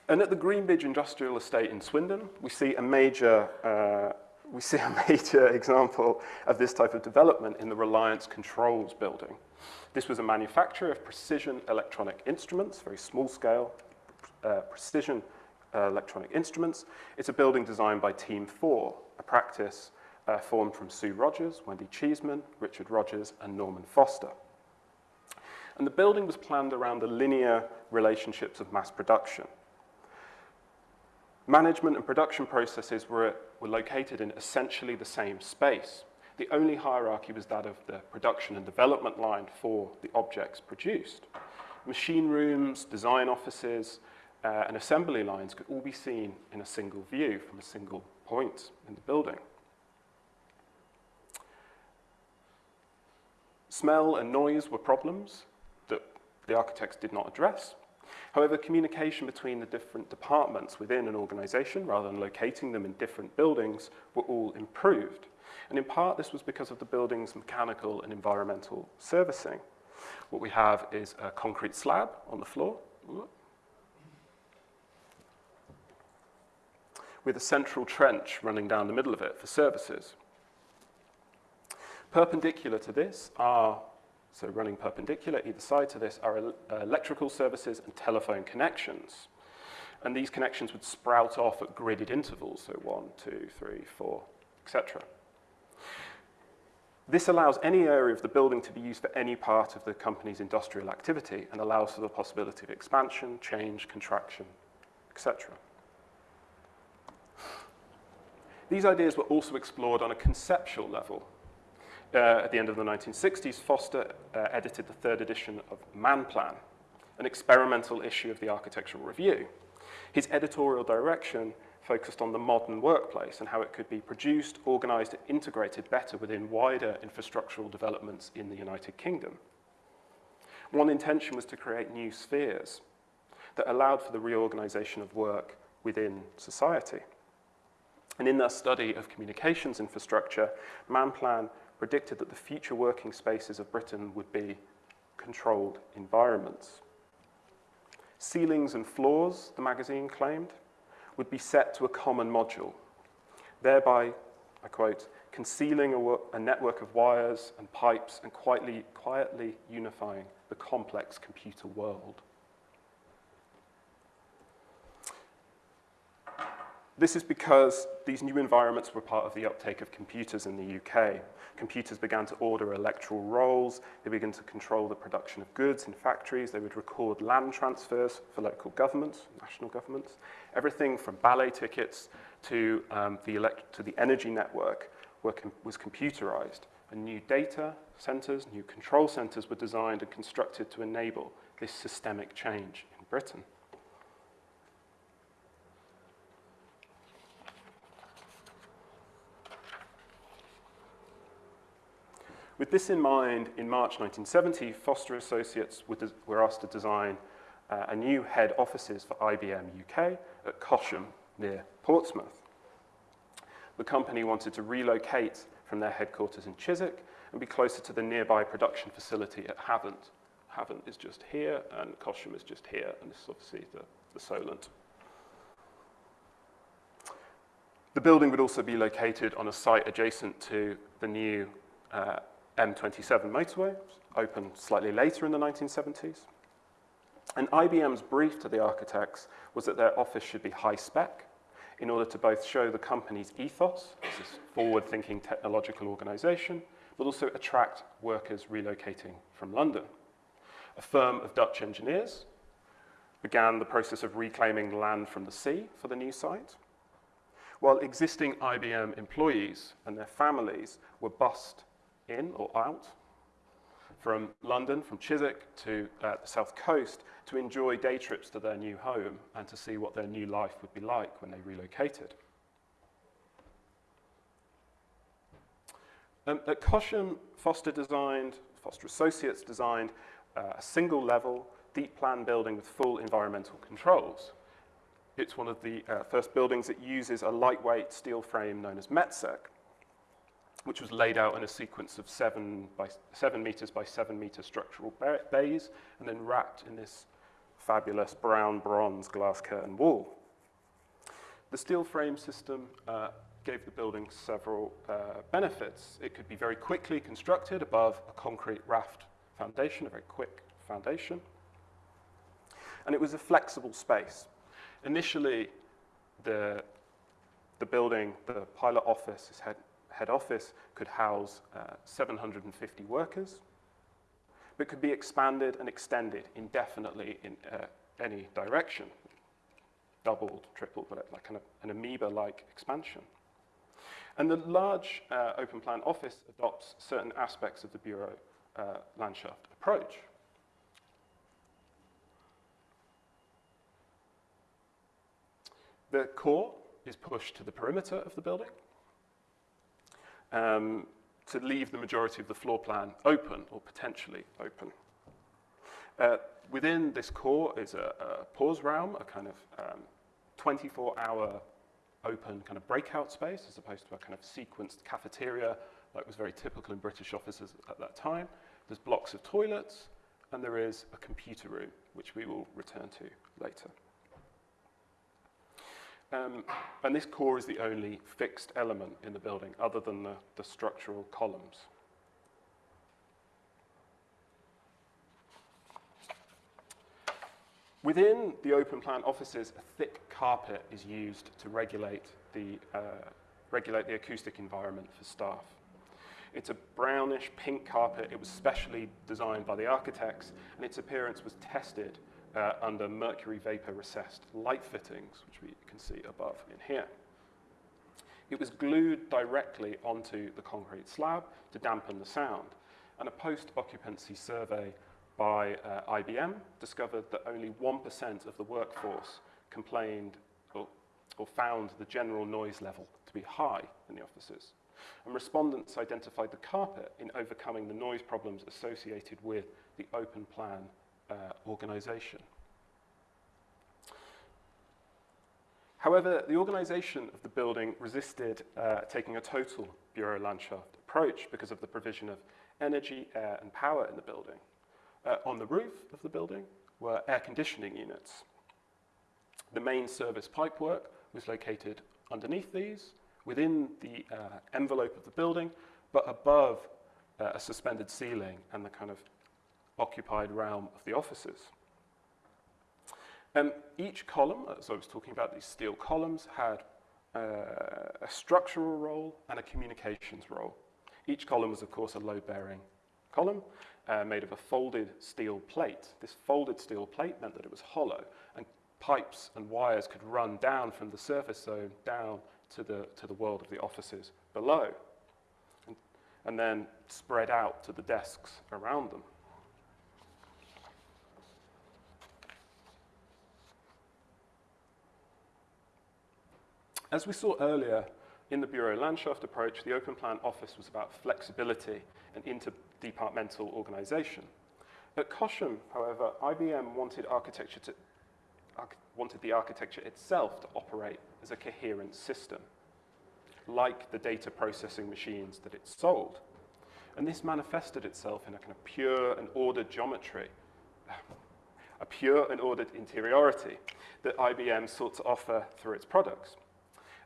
[SPEAKER 5] And at the Greenbridge Industrial Estate in Swindon, we see a major, uh, we see a [LAUGHS] major example of this type of development in the Reliance Controls building. This was a manufacturer of precision electronic instruments, very small scale, uh, precision uh, electronic instruments. It's a building designed by Team 4, a practice uh, formed from Sue Rogers, Wendy Cheesman, Richard Rogers, and Norman Foster. And the building was planned around the linear relationships of mass production. Management and production processes were, were located in essentially the same space. The only hierarchy was that of the production and development line for the objects produced. Machine rooms, design offices, uh, and assembly lines could all be seen in a single view from a single point in the building. Smell and noise were problems that the architects did not address, However, communication between the different departments within an organization, rather than locating them in different buildings, were all improved. And in part, this was because of the building's mechanical and environmental servicing. What we have is a concrete slab on the floor, with a central trench running down the middle of it for services. Perpendicular to this are so running perpendicular either side to this are uh, electrical services and telephone connections. And these connections would sprout off at gridded intervals, so one, two, three, four, etc. This allows any area of the building to be used for any part of the company's industrial activity and allows for the possibility of expansion, change, contraction, etc. These ideas were also explored on a conceptual level uh, at the end of the 1960s, Foster uh, edited the third edition of Man Plan, an experimental issue of the Architectural Review. His editorial direction focused on the modern workplace and how it could be produced, organized, and integrated better within wider infrastructural developments in the United Kingdom. One intention was to create new spheres that allowed for the reorganization of work within society. And in their study of communications infrastructure, Manplan predicted that the future working spaces of Britain would be controlled environments. Ceilings and floors, the magazine claimed, would be set to a common module, thereby, I quote, concealing a, a network of wires and pipes and quietly, quietly unifying the complex computer world. This is because these new environments were part of the uptake of computers in the UK. Computers began to order electoral rolls, they began to control the production of goods in factories, they would record land transfers for local governments, national governments. Everything from ballet tickets to, um, the, to the energy network com was computerized. And new data centers, new control centers were designed and constructed to enable this systemic change in Britain. With this in mind, in March 1970, Foster Associates were asked to design uh, a new head offices for IBM UK at Cosham near Portsmouth. The company wanted to relocate from their headquarters in Chiswick and be closer to the nearby production facility at Havant. Havant is just here and Cosham is just here, and this is obviously the, the Solent. The building would also be located on a site adjacent to the new uh, M27 motorway, opened slightly later in the 1970s. And IBM's brief to the architects was that their office should be high spec in order to both show the company's ethos, this is forward-thinking technological organization, but also attract workers relocating from London. A firm of Dutch engineers began the process of reclaiming land from the sea for the new site, while existing IBM employees and their families were bussed in or out from London, from Chiswick to uh, the south coast to enjoy day trips to their new home and to see what their new life would be like when they relocated. Um, at Cosham, Foster designed, Foster Associates designed uh, a single level, deep plan building with full environmental controls. It's one of the uh, first buildings that uses a lightweight steel frame known as Metsec, which was laid out in a sequence of seven, by, seven meters by seven meter structural bays and then wrapped in this fabulous brown bronze glass curtain wall. The steel frame system uh, gave the building several uh, benefits. It could be very quickly constructed above a concrete raft foundation, a very quick foundation. And it was a flexible space. Initially, the, the building, the pilot office, its head, head office, could house uh, 750 workers, but could be expanded and extended indefinitely in uh, any direction. Doubled, tripled, but like of an amoeba-like expansion. And the large uh, open plan office adopts certain aspects of the Bureau uh, Landschaft approach. The core is pushed to the perimeter of the building um, to leave the majority of the floor plan open or potentially open. Uh, within this core is a, a pause realm, a kind of 24-hour um, open kind of breakout space as opposed to a kind of sequenced cafeteria like was very typical in British offices at that time. There's blocks of toilets, and there is a computer room, which we will return to later. Um, and this core is the only fixed element in the building other than the, the structural columns. Within the open plan offices, a thick carpet is used to regulate the, uh, regulate the acoustic environment for staff. It's a brownish pink carpet. It was specially designed by the architects, and its appearance was tested uh, under mercury vapor recessed light fittings, which we can see above in here. It was glued directly onto the concrete slab to dampen the sound, and a post-occupancy survey by uh, IBM discovered that only 1% of the workforce complained or, or found the general noise level to be high in the offices. And respondents identified the carpet in overcoming the noise problems associated with the open plan uh, organisation. However, the organisation of the building resisted uh, taking a total Bürolandschaft approach because of the provision of energy, air and power in the building. Uh, on the roof of the building were air conditioning units. The main service pipework was located underneath these, within the uh, envelope of the building, but above uh, a suspended ceiling and the kind of occupied realm of the offices. Um, each column, as I was talking about, these steel columns had uh, a structural role and a communications role. Each column was, of course, a load-bearing column uh, made of a folded steel plate. This folded steel plate meant that it was hollow, and pipes and wires could run down from the surface zone down to the, to the world of the offices below, and, and then spread out to the desks around them. As we saw earlier, in the Bürolandschaft approach, the open plan office was about flexibility and interdepartmental organization. At Cosham, however, IBM wanted architecture to wanted the architecture itself to operate as a coherent system, like the data processing machines that it sold. And this manifested itself in a kind of pure and ordered geometry, [SIGHS] a pure and ordered interiority that IBM sought to offer through its products.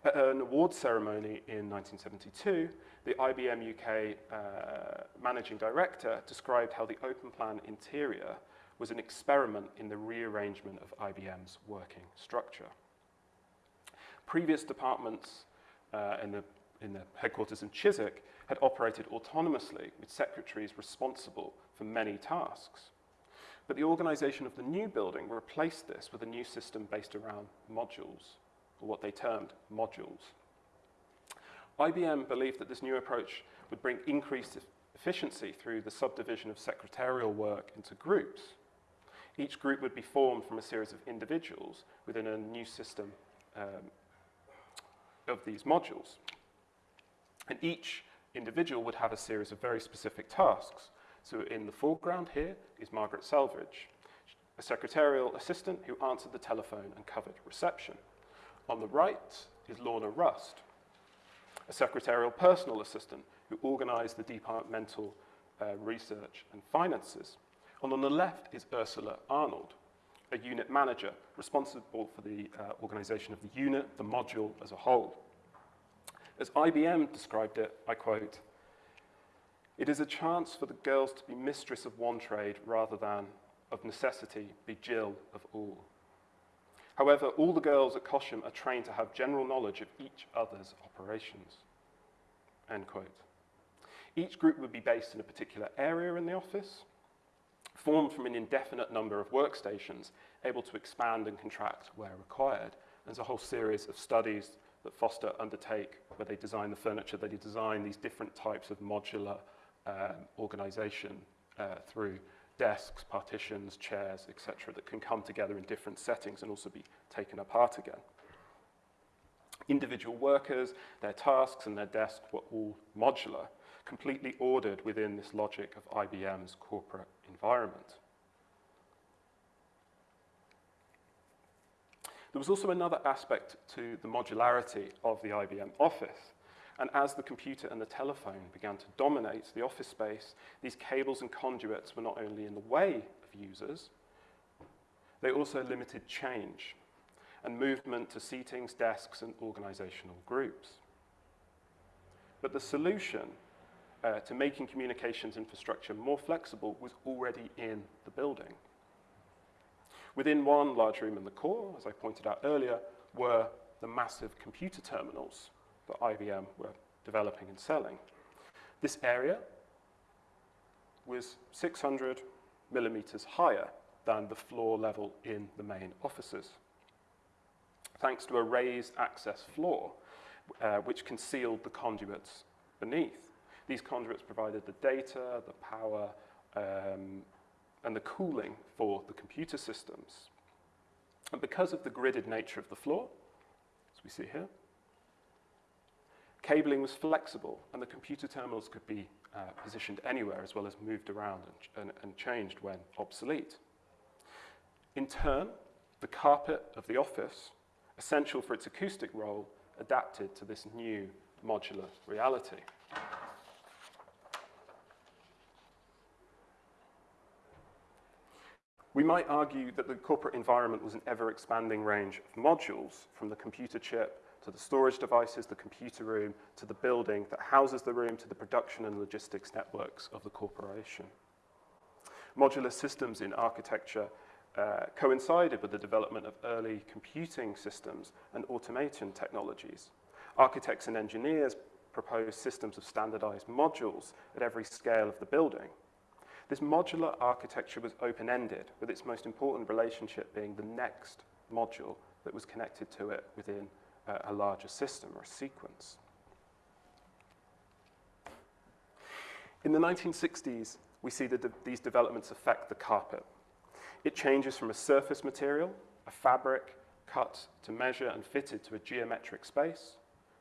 [SPEAKER 5] At an awards ceremony in 1972, the IBM UK uh, managing director described how the open plan interior was an experiment in the rearrangement of IBM's working structure. Previous departments uh, in, the, in the headquarters in Chiswick had operated autonomously with secretaries responsible for many tasks. But the organisation of the new building replaced this with a new system based around modules, or what they termed modules. IBM believed that this new approach would bring increased efficiency through the subdivision of secretarial work into groups. Each group would be formed from a series of individuals within a new system um, of these modules. And each individual would have a series of very specific tasks. So in the foreground here is Margaret Selvage, a secretarial assistant who answered the telephone and covered reception. On the right is Lorna Rust, a secretarial personal assistant who organised the departmental uh, research and finances. And on the left is Ursula Arnold, a unit manager responsible for the uh, organisation of the unit, the module as a whole. As IBM described it, I quote, it is a chance for the girls to be mistress of one trade rather than, of necessity, be Jill of all. However, all the girls at Cosham are trained to have general knowledge of each other's operations. End quote. Each group would be based in a particular area in the office, formed from an indefinite number of workstations, able to expand and contract where required. There's a whole series of studies that Foster undertake where they design the furniture, they design these different types of modular um, organization uh, through desks, partitions, chairs, etc., that can come together in different settings and also be taken apart again. Individual workers, their tasks and their desk were all modular, completely ordered within this logic of IBM's corporate environment. There was also another aspect to the modularity of the IBM Office. And as the computer and the telephone began to dominate the office space, these cables and conduits were not only in the way of users, they also limited change and movement to seatings, desks, and organizational groups. But the solution uh, to making communications infrastructure more flexible was already in the building. Within one large room in the core, as I pointed out earlier, were the massive computer terminals that IBM were developing and selling. This area was 600 millimeters higher than the floor level in the main offices, thanks to a raised access floor, uh, which concealed the conduits beneath. These conduits provided the data, the power, um, and the cooling for the computer systems. And because of the gridded nature of the floor, as we see here, cabling was flexible and the computer terminals could be uh, positioned anywhere as well as moved around and, and, and changed when obsolete. In turn, the carpet of the office, essential for its acoustic role, adapted to this new modular reality. We might argue that the corporate environment was an ever-expanding range of modules, from the computer chip to the storage devices, the computer room, to the building that houses the room, to the production and logistics networks of the corporation. Modular systems in architecture uh, coincided with the development of early computing systems and automation technologies. Architects and engineers proposed systems of standardized modules at every scale of the building. This modular architecture was open-ended, with its most important relationship being the next module that was connected to it within a larger system or sequence. In the 1960s, we see that de these developments affect the carpet. It changes from a surface material, a fabric, cut to measure and fitted to a geometric space,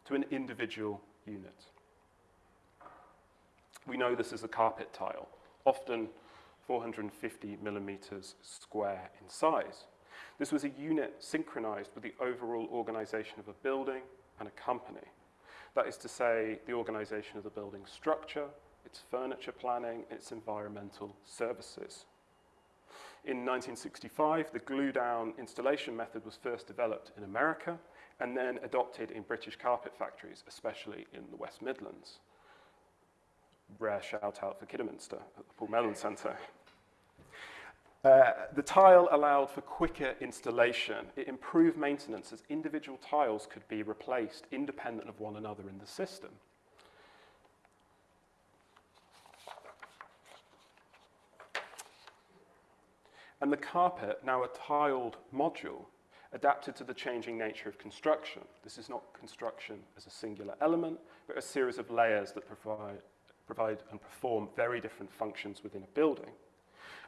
[SPEAKER 5] to an individual unit. We know this as a carpet tile often 450 millimeters square in size. This was a unit synchronized with the overall organization of a building and a company. That is to say, the organization of the building structure, its furniture planning, its environmental services. In 1965, the glue-down installation method was first developed in America and then adopted in British carpet factories, especially in the West Midlands rare shout out for Kidderminster at the Paul Mellon Centre. Uh, the tile allowed for quicker installation. It improved maintenance as individual tiles could be replaced independent of one another in the system. and the carpet, now a tiled module, adapted to the changing nature of construction. This is not construction as a singular element, but a series of layers that provide, provide and perform very different functions within a building.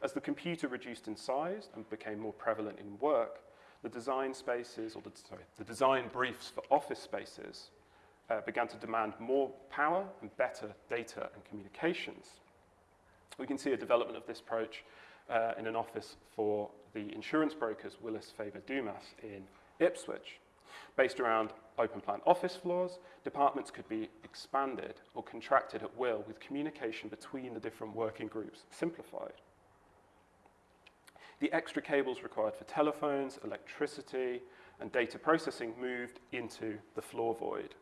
[SPEAKER 5] As the computer reduced in size and became more prevalent in work, the design spaces, or the, sorry, the design briefs for office spaces uh, began to demand more power and better data and communications. We can see a development of this approach uh, in an office for the insurance brokers Willis Faber Dumas in Ipswich. Based around open plan office floors, departments could be expanded or contracted at will with communication between the different working groups simplified. The extra cables required for telephones, electricity, and data processing moved into the floor void.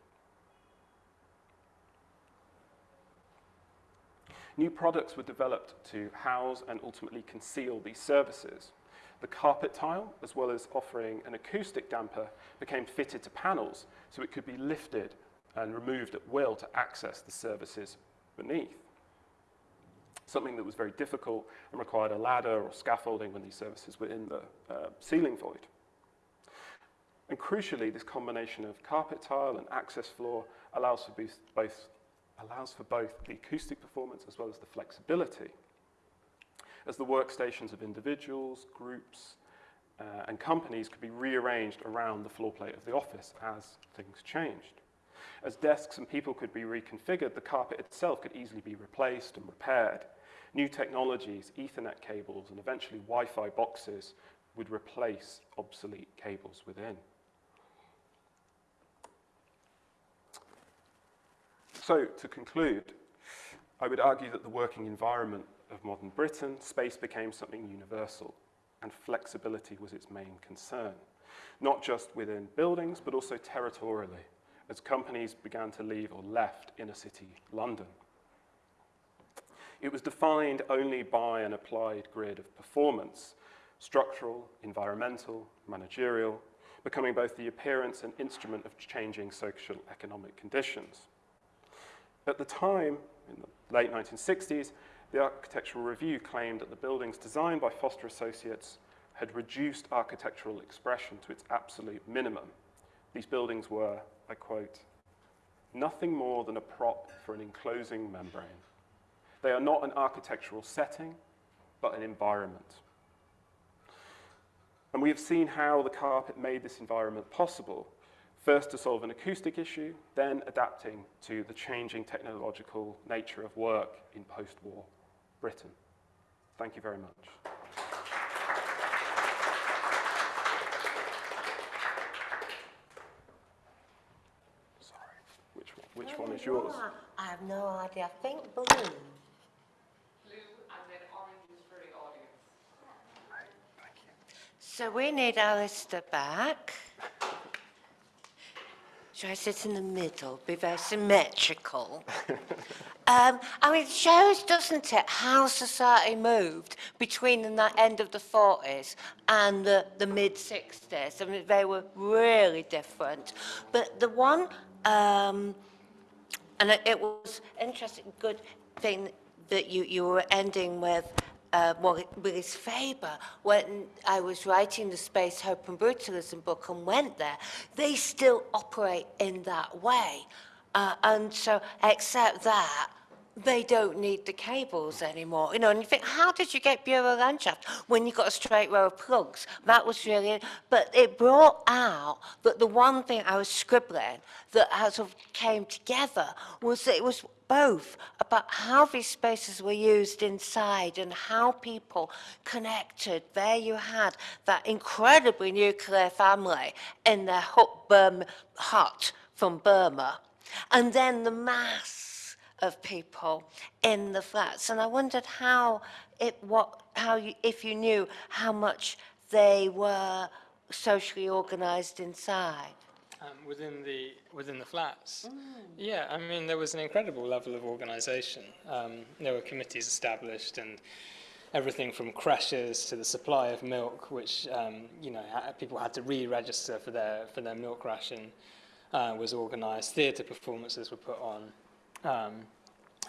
[SPEAKER 5] New products were developed to house and ultimately conceal these services. The carpet tile, as well as offering an acoustic damper, became fitted to panels so it could be lifted and removed at will to access the services beneath. Something that was very difficult and required a ladder or scaffolding when these services were in the uh, ceiling void. And crucially, this combination of carpet tile and access floor allows for both allows for both the acoustic performance as well as the flexibility. As the workstations of individuals, groups, uh, and companies could be rearranged around the floor plate of the office as things changed. As desks and people could be reconfigured, the carpet itself could easily be replaced and repaired. New technologies, Ethernet cables, and eventually Wi-Fi boxes would replace obsolete cables within. So, to conclude, I would argue that the working environment of modern Britain, space became something universal, and flexibility was its main concern, not just within buildings, but also territorially, as companies began to leave or left inner city London. It was defined only by an applied grid of performance, structural, environmental, managerial, becoming both the appearance and instrument of changing social economic conditions. At the time, in the late 1960s, the Architectural Review claimed that the buildings designed by Foster Associates had reduced architectural expression to its absolute minimum. These buildings were, I quote, nothing more than a prop for an enclosing membrane. They are not an architectural setting, but an environment. And we have seen how the carpet made this environment possible first to solve an acoustic issue, then adapting to the changing technological nature of work in post-war Britain. Thank you very much. Sorry, which one, one is yours?
[SPEAKER 3] I have no idea. I think blue.
[SPEAKER 2] Blue and then orange is for the audience.
[SPEAKER 5] Thank you.
[SPEAKER 3] So we need Alistair back. Should I sit in the middle, be very symmetrical? [LAUGHS] um, I mean, it shows, doesn't it, how society moved between the end of the 40s and the, the mid 60s. I mean, they were really different. But the one, um, and it, was interesting, good thing that you, you were ending with uh, Willis Faber, when I was writing the Space, Hope and Brutalism book and went there, they still operate in that way. Uh, and so, except that, they don't need the cables anymore. You know, and you think, how did you get Bürolandschaft when you got a straight row of plugs? That was really, but it brought out that the one thing I was scribbling that sort of came together was that it was both about how these spaces were used inside and how people connected. There you had that incredibly nuclear family in their hut, Burma, hut from Burma. And then the mass of people in the flats. And I wondered how it, what, how you, if you knew how much they were socially organized inside.
[SPEAKER 4] um, within the within the flats. Yeah, I mean there was an incredible level of organisation. Um, there were committees established and everything from crashes to the supply of milk, which um, you know ha- people had to re-register for their for their milk ration, uh, was organised. Theatre performances were put on. Um,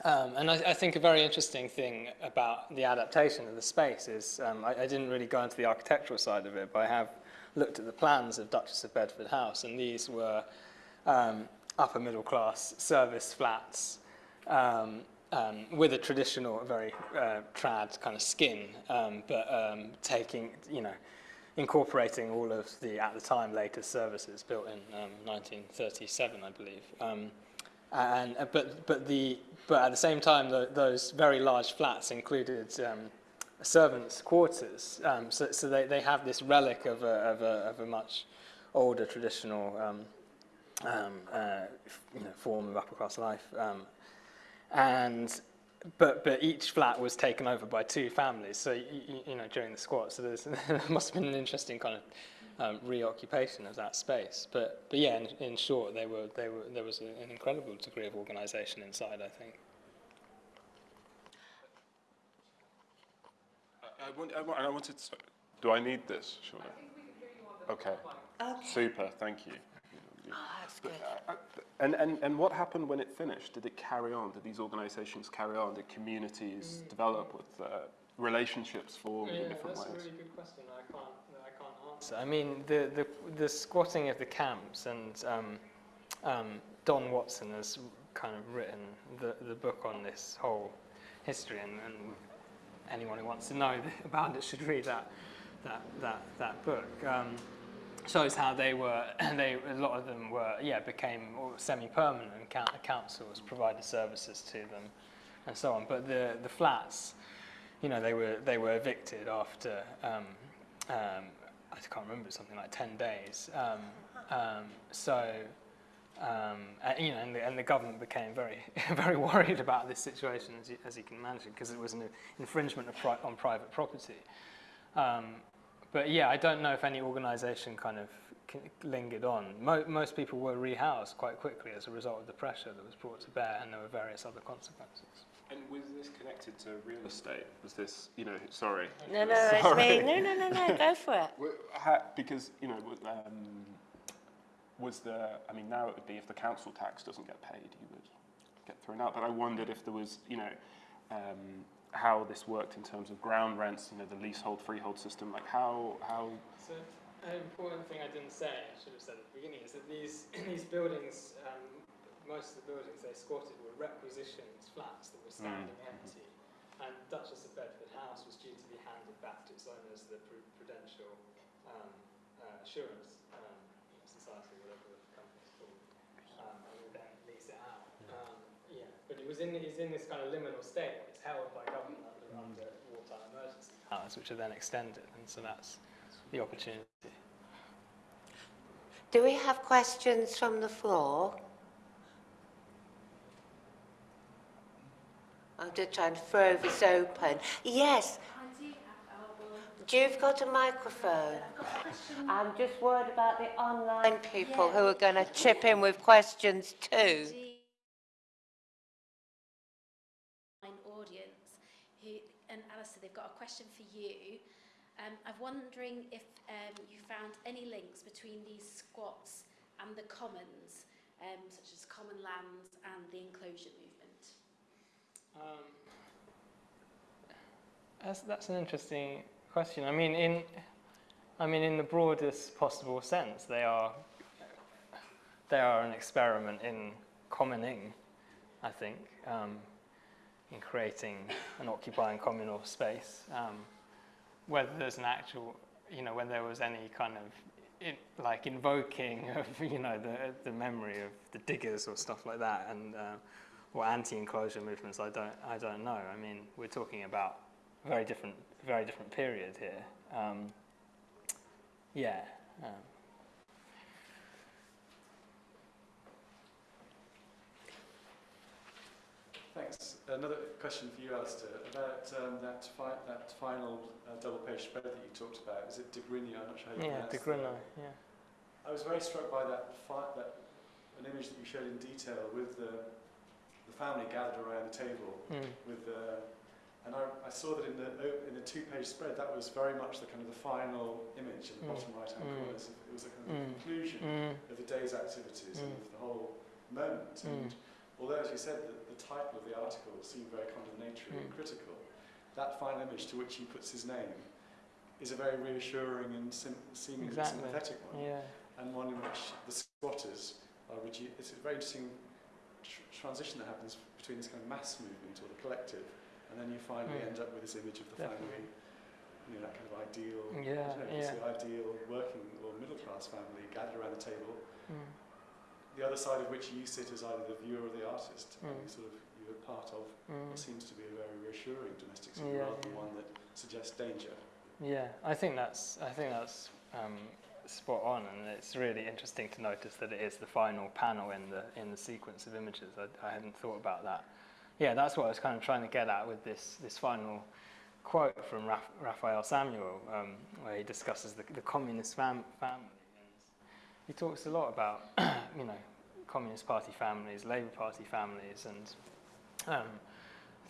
[SPEAKER 4] um, and I, I think a very interesting thing about the adaptation of the space is um, I, I didn't really go into the architectural side of it, but I have looked at the plans of Duchess of Bedford House, and these were um, upper middle class service flats um, um, with a traditional, very uh, trad kind of skin, um, but taking, you know, incorporating all of the, at the time, latest services built in um, 1937, I believe. And, uh, but, but, the, but at the same time, the, those very large flats included um, servants' quarters. Um, so so they, they have this relic of a, of a, of a much older traditional um, um, uh, you know, form of upper class life. Um, and but but each flat was taken over by two families. So you, you know during the squat, so [LAUGHS] there must have been an interesting kind of um, reoccupation of that space. But but yeah, in, in short, they were they were there was a, an incredible degree of organisation inside. I think.
[SPEAKER 5] I, I, want, I, want, I wanted to, do I need this, Shauna? Okay,
[SPEAKER 3] Okay.
[SPEAKER 5] super, thank you.
[SPEAKER 3] Oh, that's good.
[SPEAKER 5] Uh, And, and, and what happened when it finished? Did it carry on? Did these organisations carry on? Did communities develop with uh, relationships form in different ways?
[SPEAKER 4] that's a good question. I can't, I mean, the, the, the squatting of the camps, and um, um, Don Watson has kind of written the, the book on this whole history, and, and anyone who wants to know [LAUGHS] about it should read that, that, that, that book. Um, shows how they were, [CLEARS THROAT] they, a lot of them were, yeah, became semi-permanent and coun- councils provided services to them and so on. But the, the flats, you know, they were, they were evicted after, um, um, I can't remember, something like 10 days. Um, um, so, um, and, you know, and the, and the government became very, [LAUGHS] very worried about this situation, as you, as you can imagine, because it was an infringement pri- on private property. But yeah, I don't know if any organisation kind of lingered on. Mo- most people were rehoused quite quickly as a result of the pressure that was brought to bear, and there were various other consequences.
[SPEAKER 5] And was this connected to real estate? Was this, you know, sorry.
[SPEAKER 3] No, no, it's me. No, no, no, no, go for it. [LAUGHS]
[SPEAKER 5] Because, you know, um, was there, I mean, now it would be if the council tax doesn't get paid, you would get thrown out. But I wondered if there was, you know, um, how this worked in terms of ground rents, you know, the leasehold, freehold system, like how, how,
[SPEAKER 4] So, an important thing I didn't say, I should have said at the beginning, is that these, [CLEARS THROAT] these buildings, um, most of the buildings they squatted were requisitioned flats that were standing empty. And Duchess of Bedford House was due to be handed back to its owners, the Pru- Prudential um, uh, Assurance um, Society, whatever the company's called, um, and would then lease it out. Um, yeah, but it was in, it's in this kind of liminal state. It's held by government under, under wartime emergency powers, which are then extended, and so that's the opportunity.
[SPEAKER 3] Do we have questions from the floor? I'm just trying to throw this open. Yes. You've got a microphone. I'm just worried about the online people who are going to chip in with questions too.
[SPEAKER 6] audience who, and Alistair, they've got a question for you. Um, I'm wondering if um, you found any links between these squats and the commons, um, such as common lands and the enclosure movement.
[SPEAKER 4] Um, that's, that's an interesting question. I mean, in, I mean, in the broadest possible sense, they are, they are an experiment in commoning, I think, um, in creating and occupying communal space. Um, whether there's an actual, you know, when there was any kind of like invoking of, [LAUGHS] you know, the, the memory of the diggers or stuff like that, and uh, or anti-enclosure movements, I don't, I don't know. I mean, we're talking about a very different, very different period here. Um, yeah. Um,
[SPEAKER 7] Thanks. Another question for you, Alistair, about um, that, fi- that final uh, double-page spread that you talked about. Is it de Grigny? I'm not sure how you
[SPEAKER 4] yeah,
[SPEAKER 7] pronounce
[SPEAKER 4] de
[SPEAKER 7] the
[SPEAKER 4] Grunno,
[SPEAKER 7] name.
[SPEAKER 4] yeah.
[SPEAKER 7] I was very struck by that, fi- that an image that you showed in detail with the, the family gathered around the table
[SPEAKER 4] Mm.
[SPEAKER 7] with the, and I, I saw that in the in the two-page spread that was very much the kind of the final image in the
[SPEAKER 4] Mm.
[SPEAKER 7] bottom right-hand
[SPEAKER 4] Mm.
[SPEAKER 7] corner. So it was a kind of
[SPEAKER 4] Mm.
[SPEAKER 7] conclusion
[SPEAKER 4] Mm.
[SPEAKER 7] of the day's activities and
[SPEAKER 4] Mm.
[SPEAKER 7] of the whole moment. And although, as you said, that the title of the article seemed very condemnatory and critical. That final image to which he puts his name is a very reassuring and sim- seemingly
[SPEAKER 4] Exactly.
[SPEAKER 7] sympathetic one,
[SPEAKER 4] Yeah.
[SPEAKER 7] and one in which the squatters are It's a very interesting tr- transition that happens between this kind of mass movement or the collective, and then you finally
[SPEAKER 4] Mm.
[SPEAKER 7] end up with this image of the
[SPEAKER 4] Definitely.
[SPEAKER 7] family, you know, that kind of ideal,
[SPEAKER 4] Yeah,
[SPEAKER 7] know,
[SPEAKER 4] yeah.
[SPEAKER 7] the ideal working or middle class family gathered around the table
[SPEAKER 4] Mm.
[SPEAKER 7] the other side of which you sit as either the viewer or the artist, and
[SPEAKER 4] Mm.
[SPEAKER 7] you sort of you're part of
[SPEAKER 4] Mm.
[SPEAKER 7] what seems to be a very reassuring domestic scene
[SPEAKER 4] Yeah,
[SPEAKER 7] rather than one that suggests danger.
[SPEAKER 4] Yeah, I think that's I think that's um, spot on, and it's really interesting to notice that it is the final panel in the in the sequence of images. I, I hadn't thought about that. Yeah, that's what I was kind of trying to get at with this this final quote from Raf, Raphael Samuel, um, where he discusses the, the communist fam- family. He talks a lot about [CLEARS THROAT] you know communist party families, Labour Party families, and um,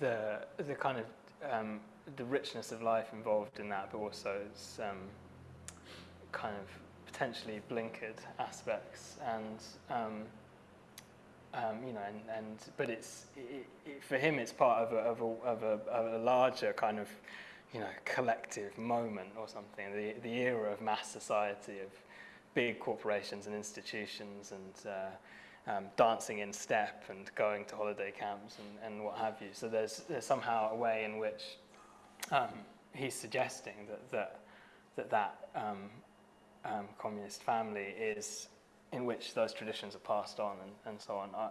[SPEAKER 4] the the kind of um, the richness of life involved in that, but also its um, kind of potentially blinkered aspects, and um, um, you know, and, and but it's it, it, for him, it's part of a, of a of a of a larger kind of you know collective moment or something. The the era of mass society of big corporations and institutions and uh, um, dancing in step and going to holiday camps and, and what have you. So there's, there's somehow a way in which um, he's suggesting that that that, that um, communist family is in which those traditions are passed on and, and so on. Uh,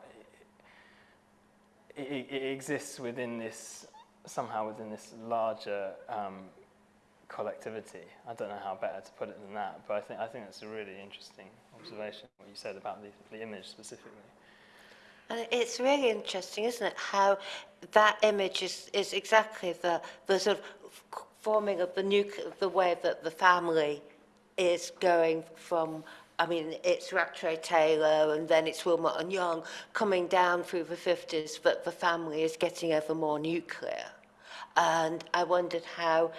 [SPEAKER 4] it, it, exists within this somehow within this larger um, collectivity. I don't know how better to put it than that, but I think I think that's a really interesting observation. What you said about the, the image specifically.
[SPEAKER 3] And it's really interesting, isn't it, how that image is, is exactly the, the sort of forming of the nuclear, the way that the family is going from, I mean, it's Rattray Taylor and then it's Willmott and Young coming down through the 50s, but the family is getting ever more nuclear. And I wondered how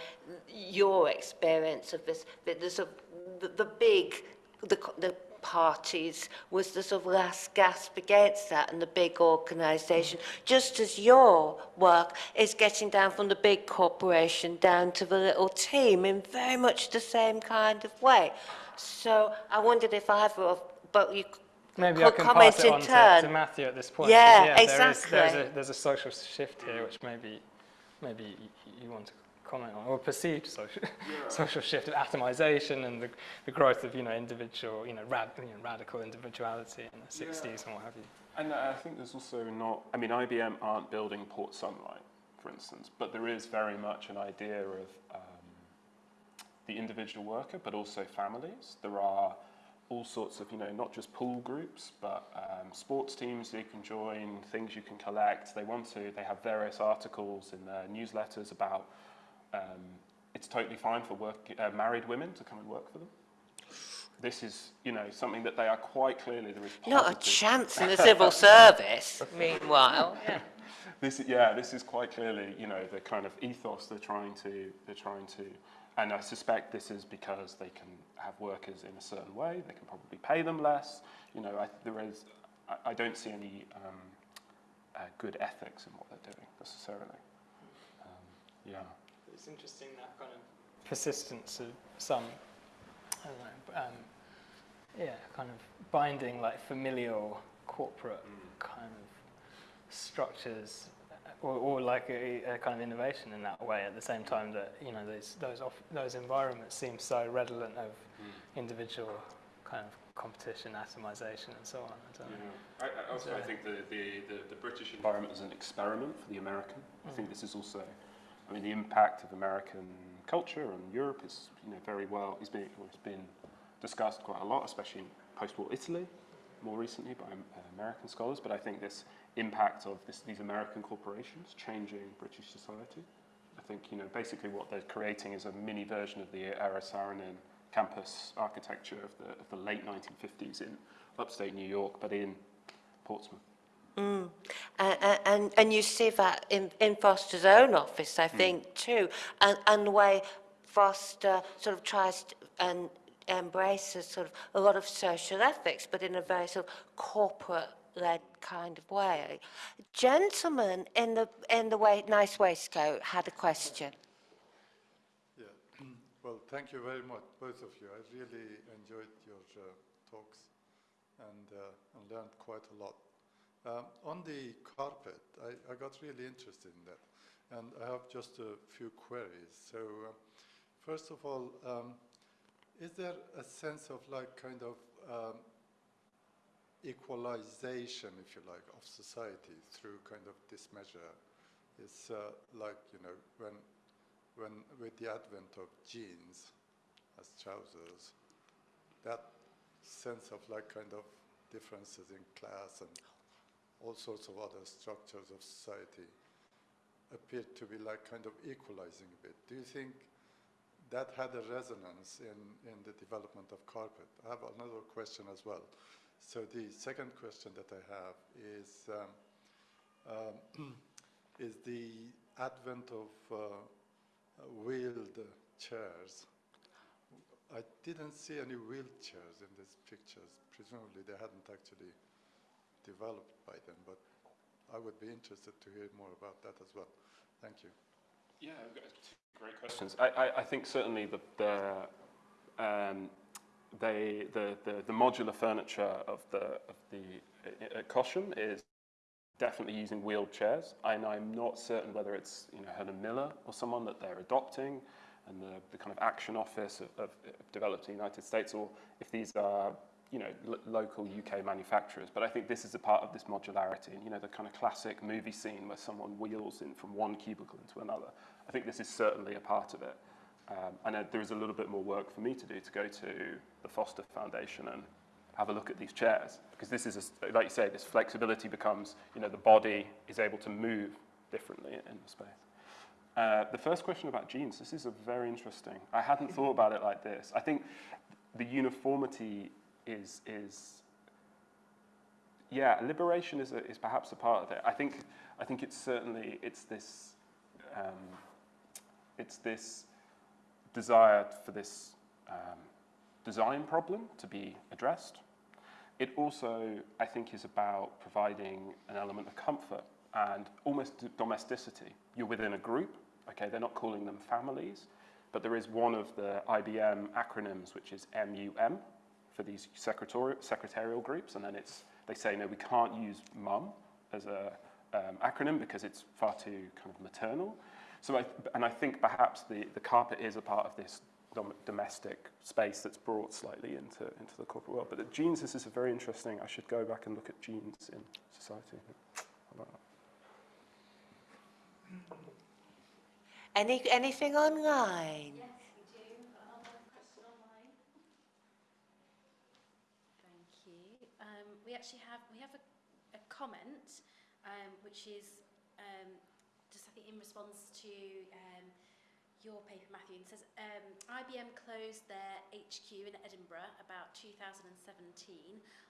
[SPEAKER 3] your experience of this, the, the, the big, the, the parties was the sort of last gasp against that and the big organisation, just as your work is getting down from the big corporation down to the little team in very much the same kind of way. So I wondered if either of, but you
[SPEAKER 4] Maybe I can
[SPEAKER 3] comment
[SPEAKER 4] pass it on to, to Matthew at this point.
[SPEAKER 3] Yeah,
[SPEAKER 4] there is-
[SPEAKER 3] exactly.
[SPEAKER 4] there's, a, there's a social shift here, which maybe maybe you want to comment on, or perceived social, [LAUGHS] social shift of atomization and the, the growth of you know individual, you know, rad, you know radical individuality in the 60s and what have you.
[SPEAKER 5] And I think there's also not, I mean, IBM aren't building Port Sunlight, for instance, but there is very much an idea of um, the individual worker, but also families. There are all sorts of, you know, not just pool groups, but um, sports teams you can join, things you can collect. They want to, they have various articles in their newsletters about um, it's totally fine for work, uh, married women to come and work for them. This is, you know, something that they are quite clearly there is
[SPEAKER 3] not a chance in the [LAUGHS] civil service, meanwhile. [LAUGHS]
[SPEAKER 5] This, yeah, this is quite clearly, you know, the kind of ethos they're trying to, they're trying to, and I suspect this is because they can have workers in a certain way. They can probably pay them less. You know, I, there is, I, I don't see any um, uh, good ethics in what they're doing necessarily. Um, yeah.
[SPEAKER 4] It's interesting that kind of persistence of some, I don't know, um, yeah, kind of binding like familial corporate kind of structures, uh, or, or like a, a kind of innovation in that way. At the same time that you know those those off, those environments seem so redolent of individual kind of competition, atomization, and so on. I don't know.
[SPEAKER 5] I, I also, I think the, the, the, the British environment is an experiment for the American. I think this is also, I mean, the impact of American culture on Europe is, you know, very well, it's been, it's been discussed quite a lot, especially in post-war Italy, more recently by uh, American scholars. But I think this impact of this, these American corporations changing British society, I think, you know, basically what they're creating is a mini version of the Eero Saarinen campus architecture of the, of the late 1950s in upstate New York, but in Portsmouth.
[SPEAKER 3] Mm. And, and, and you see that in, in Foster's own office, I think, too, and, and the way Foster sort of tries to, and embraces sort of a lot of social ethics, but in a very sort of corporate led kind of way. Gentleman in the in the way, nice waistcoat had a question.
[SPEAKER 8] Yeah, [CLEARS THROAT] well, thank you very much, both of you. I really enjoyed your uh, talks and, uh, and learned quite a lot. Um, on the carpet, I, I got really interested in that, and I have just a few queries. So, uh, first of all, um, is there a sense of like kind of um, equalization, if you like, of society through kind of this measure? It's uh, like, you know, when when with the advent of jeans as trousers, that sense of like kind of differences in class and all sorts of other structures of society appeared to be like kind of equalizing a bit. Do you think that had a resonance in, in the development of carpet? I have another question as well. So the second question that I have is, um, um, [CLEARS THROAT] is the advent of uh, wheeled chairs. I didn't see any wheelchairs in these pictures. Presumably they hadn't actually developed by them, but I would be interested to hear more about that as well. Thank you.
[SPEAKER 5] Yeah, I've got two great questions. I, I, I think certainly the, the, um, they, the, the, the modular furniture of the, of the uh, uh, Cosham is definitely using wheelchairs. And I'm not certain whether it's you know, Herman Miller or someone that they're adopting and the, the kind of action office of, of, of developed in the United States, or if these are you know, lo local UK manufacturers. But I think this is a part of this modularity, and you know, the kind of classic movie scene where someone wheels in from one cubicle into another. I think this is certainly a part of it. Um, and uh, there is a little bit more work for me to do to go to the Foster Foundation and have a look at these chairs. Because this is, a, like you say, this flexibility becomes, you know, the body is able to move differently in the space. Uh, the first question about jeans, this is a very interesting. I hadn't thought about it like this. I think the uniformity is, is yeah, liberation is, a, is perhaps a part of it. I think, I think it's certainly, it's this, um, it's this desire for this um, design problem to be addressed. It also, I think, is about providing an element of comfort and almost domesticity. You're within a group, okay, they're not calling them families, but there is one of the IBM acronyms, which is MUM, for these secretarial, secretarial groups, and then it's, they say, no, we can't use mum as a um, acronym because it's far too kind of maternal. So I, and I think perhaps the, the carpet is a part of this dom domestic space that's brought slightly into, into the corporate world. But the jeans, this is a very interesting, I should go back and look at jeans in society.
[SPEAKER 3] Any, anything online?
[SPEAKER 6] Yes, we do. Another question online. Thank you. Um, we actually have we have a, a comment um, which is um, just I think in response to um, your paper, Matthew, and says um, IBM closed their HQ in Edinburgh about 2017.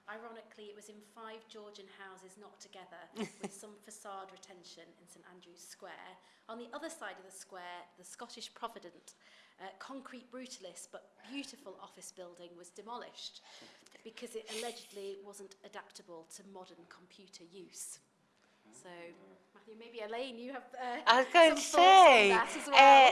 [SPEAKER 6] Ironically, it was in five Georgian houses knocked together [LAUGHS] with some facade retention in St Andrew's Square. On the other side of the square, the Scottish Provident, uh, concrete brutalist but beautiful office building was demolished because it allegedly wasn't adaptable to modern computer use. So, Matthew, maybe Elaine, you have uh,
[SPEAKER 3] I was going
[SPEAKER 6] some
[SPEAKER 3] to
[SPEAKER 6] thoughts on
[SPEAKER 3] say,
[SPEAKER 6] that as well.
[SPEAKER 3] uh,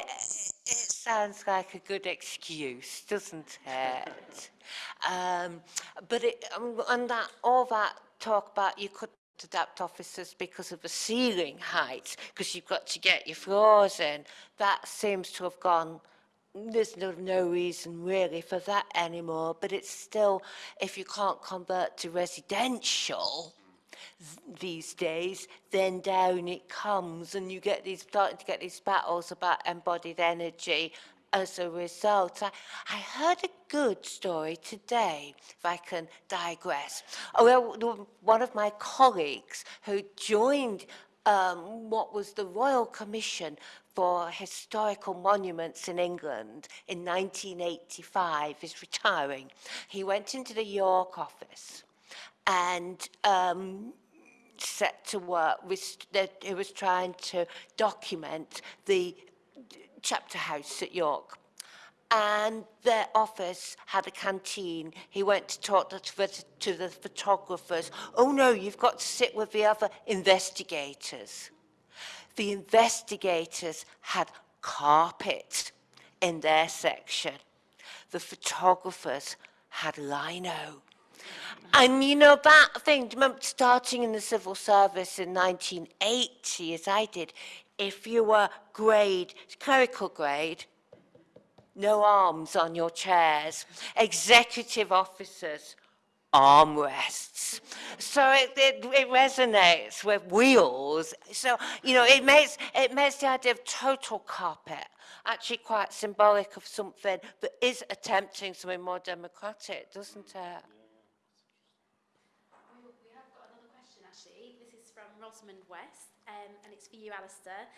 [SPEAKER 3] it sounds like a good excuse, doesn't it? [LAUGHS] um, but it, um, and that all that talk about you could adapt officers because of the ceiling height, because you've got to get your floors in, that seems to have gone there's no, no reason really for that anymore, but it's still, if you can't convert to residential, these days, then down it comes, and you get these starting to get these battles about embodied energy as a result. I, I heard a good story today, if I can digress. Oh, well, one of my colleagues who joined um, what was the Royal Commission for Historical Monuments in England in 1985 is retiring. He went into the York office and um, set to work with, that he was trying to document the chapter house at York. And their office had a canteen. He went to talk to the, to the photographers. Oh no, you've got to sit with the other investigators. The investigators had carpet in their section. The photographers had lino. And you know that thing, remember starting in the civil service in 1980, as I did, if you were grade, clerical grade, no arms on your chairs, executive officers, armrests. So it, it, it resonates with wheels. So, you know, it makes, it makes the idea of total carpet actually quite symbolic of something that is attempting something more democratic, doesn't it?
[SPEAKER 6] We we have got another question actually. This is from Rosamond West, um, and it's for you, Alistair.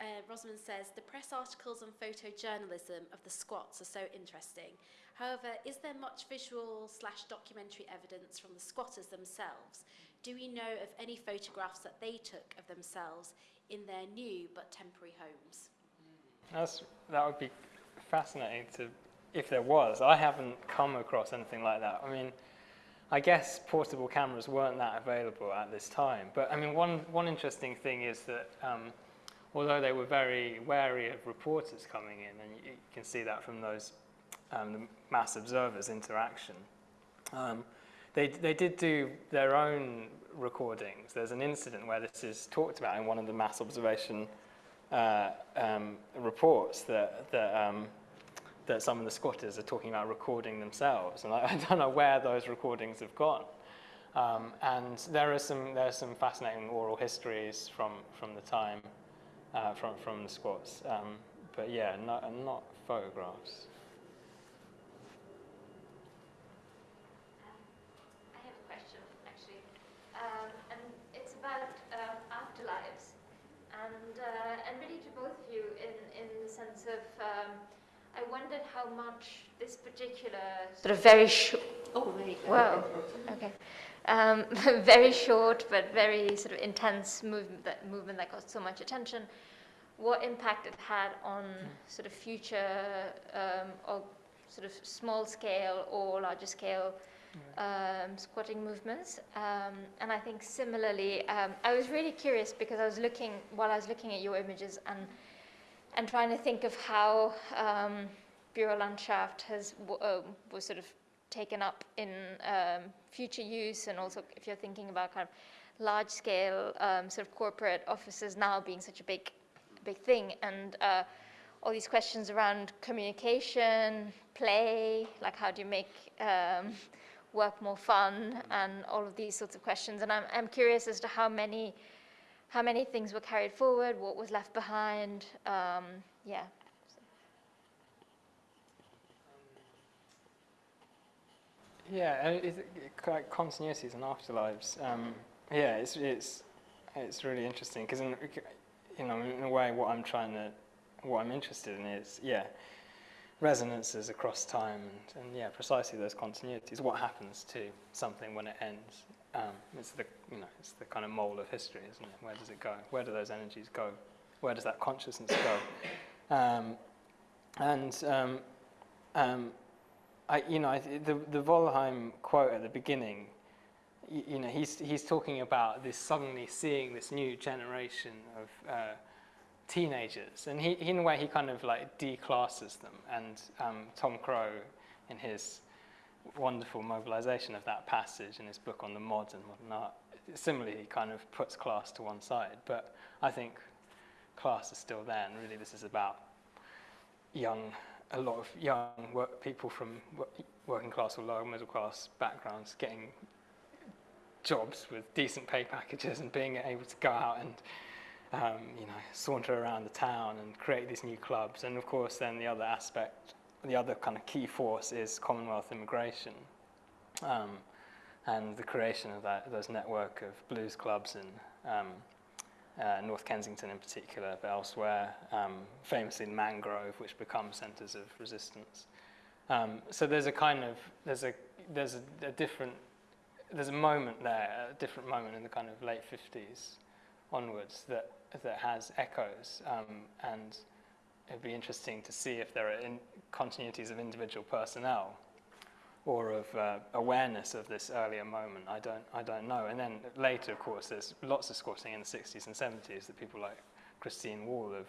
[SPEAKER 6] Uh, Rosamond says, the press articles and photojournalism of the squats are so interesting. However, is there much visual slash documentary evidence from the squatters themselves? Do we know of any photographs that they took of themselves in their new but temporary homes?
[SPEAKER 4] That's, that would be fascinating to, if there was. I haven't come across anything like that. I mean, I guess portable cameras weren't that available at this time. But I mean, one, one interesting thing is that um, although they were very wary of reporters coming in, and you, can see that from those um, the mass observers interaction, um, they, they did do their own recordings. There's an incident where this is talked about in one of the mass observation uh, um, reports that, that, um, that some of the squatters are talking about recording themselves. And I, [LAUGHS] I don't know where those recordings have gone. Um, and there are some there are some fascinating oral histories from from the time uh, from from the squats. Um, but yeah, not not photographs.
[SPEAKER 1] I have a question, actually, um, and it's about um, afterlives, and uh, and really to both of you in in the sense of um, I wondered how much this particular sort of very short.
[SPEAKER 3] Oh, there you go.
[SPEAKER 1] Wow. [LAUGHS] Okay. Um, [LAUGHS] very short but very sort of intense movement that movement that got so much attention. What impact it had on sort of future um, or sort of small scale or larger scale um, squatting movements. Um, and I think similarly, um, I was really curious because I was looking while I was looking at your images and and trying to think of how um, Bürolandschaft has w- uh, was sort of taken up in um, future use, and also if you're thinking about kind of large scale um, sort of corporate offices now being such a big big thing, and uh, all these questions around communication, play, like how do you make um, work more fun, and all of these sorts of questions. And I'm, I'm curious as to how many how many things were carried forward, what was left behind. Um, yeah.
[SPEAKER 4] Yeah, and it's like continuities and afterlives. Um, yeah, it's it's it's really interesting because in you know in a way what I'm trying to what I'm interested in is yeah resonances across time and, and yeah precisely those continuities. What happens to something when it ends? Um, it's the you know it's the kind of mole of history, isn't it? Where does it go? Where do those energies go? Where does that consciousness go? Um, and um, um, I, you know, the, the Wollheim quote at the beginning, you, you know, he's, he's talking about this suddenly seeing this new generation of uh, teenagers. And he, in a way, he kind of like declasses them. And um, Tom Crow, in his wonderful mobilization of that passage in his book on the mods and modern art, similarly, he kind of puts class to one side. But I think class is still there, and really this is about young a lot of young work, people from working class or lower middle class backgrounds getting jobs with decent pay packages and being able to go out and um, you know saunter around the town and create these new clubs. And of course, then the other aspect, the other kind of key force is Commonwealth immigration. Um, and the creation of that, those network of blues clubs and um, uh, North Kensington in particular, but elsewhere, um, famously Mangrove, which become centres of resistance. Um, so there's a kind of there's a there's a, a, different there's a moment there, a different moment in the kind of late 50s onwards that that has echoes, um, and it'd be interesting to see if there are in continuities of individual personnel or of uh, awareness of this earlier moment. I don't, I don't know. And then later, of course, there's lots of squatting in the 60s and 70s that people like Christine Wall have,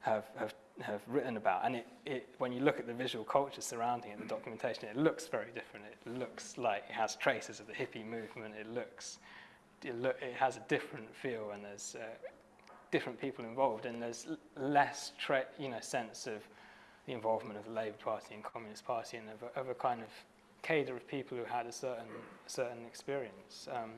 [SPEAKER 4] have, have, have written about. And it, it, when you look at the visual culture surrounding it, the documentation, it looks very different. It looks like it has traces of the hippie movement. It looks, it, look, it has a different feel and there's uh, different people involved and there's less you know, sense of the involvement of the Labour Party and Communist Party and of a, of a kind of cadre of people who had a certain, certain experience. Um,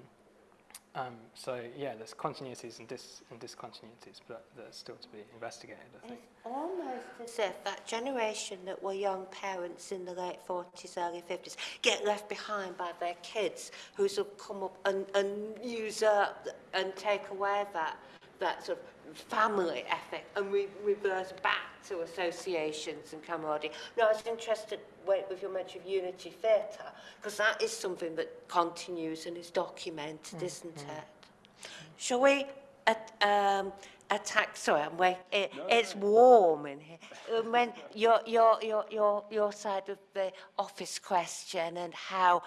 [SPEAKER 4] um, so yeah, there's continuities and, dis- and discontinuities, but that's still to be investigated, I think.
[SPEAKER 3] It's almost as if that generation that were young parents in the late 40s, early 50s get left behind by their kids who sort of come up and, and use up and take away that, that sort of family ethic and re- reverse back to associations and camaraderie. No, I was interested with with your mention of Unity Theatre because that is something that continues and is documented, isn't it? Shall we at, um, attack? Sorry, I'm wait. It, it's warm in here. Um, when your your your your your side of the office question and how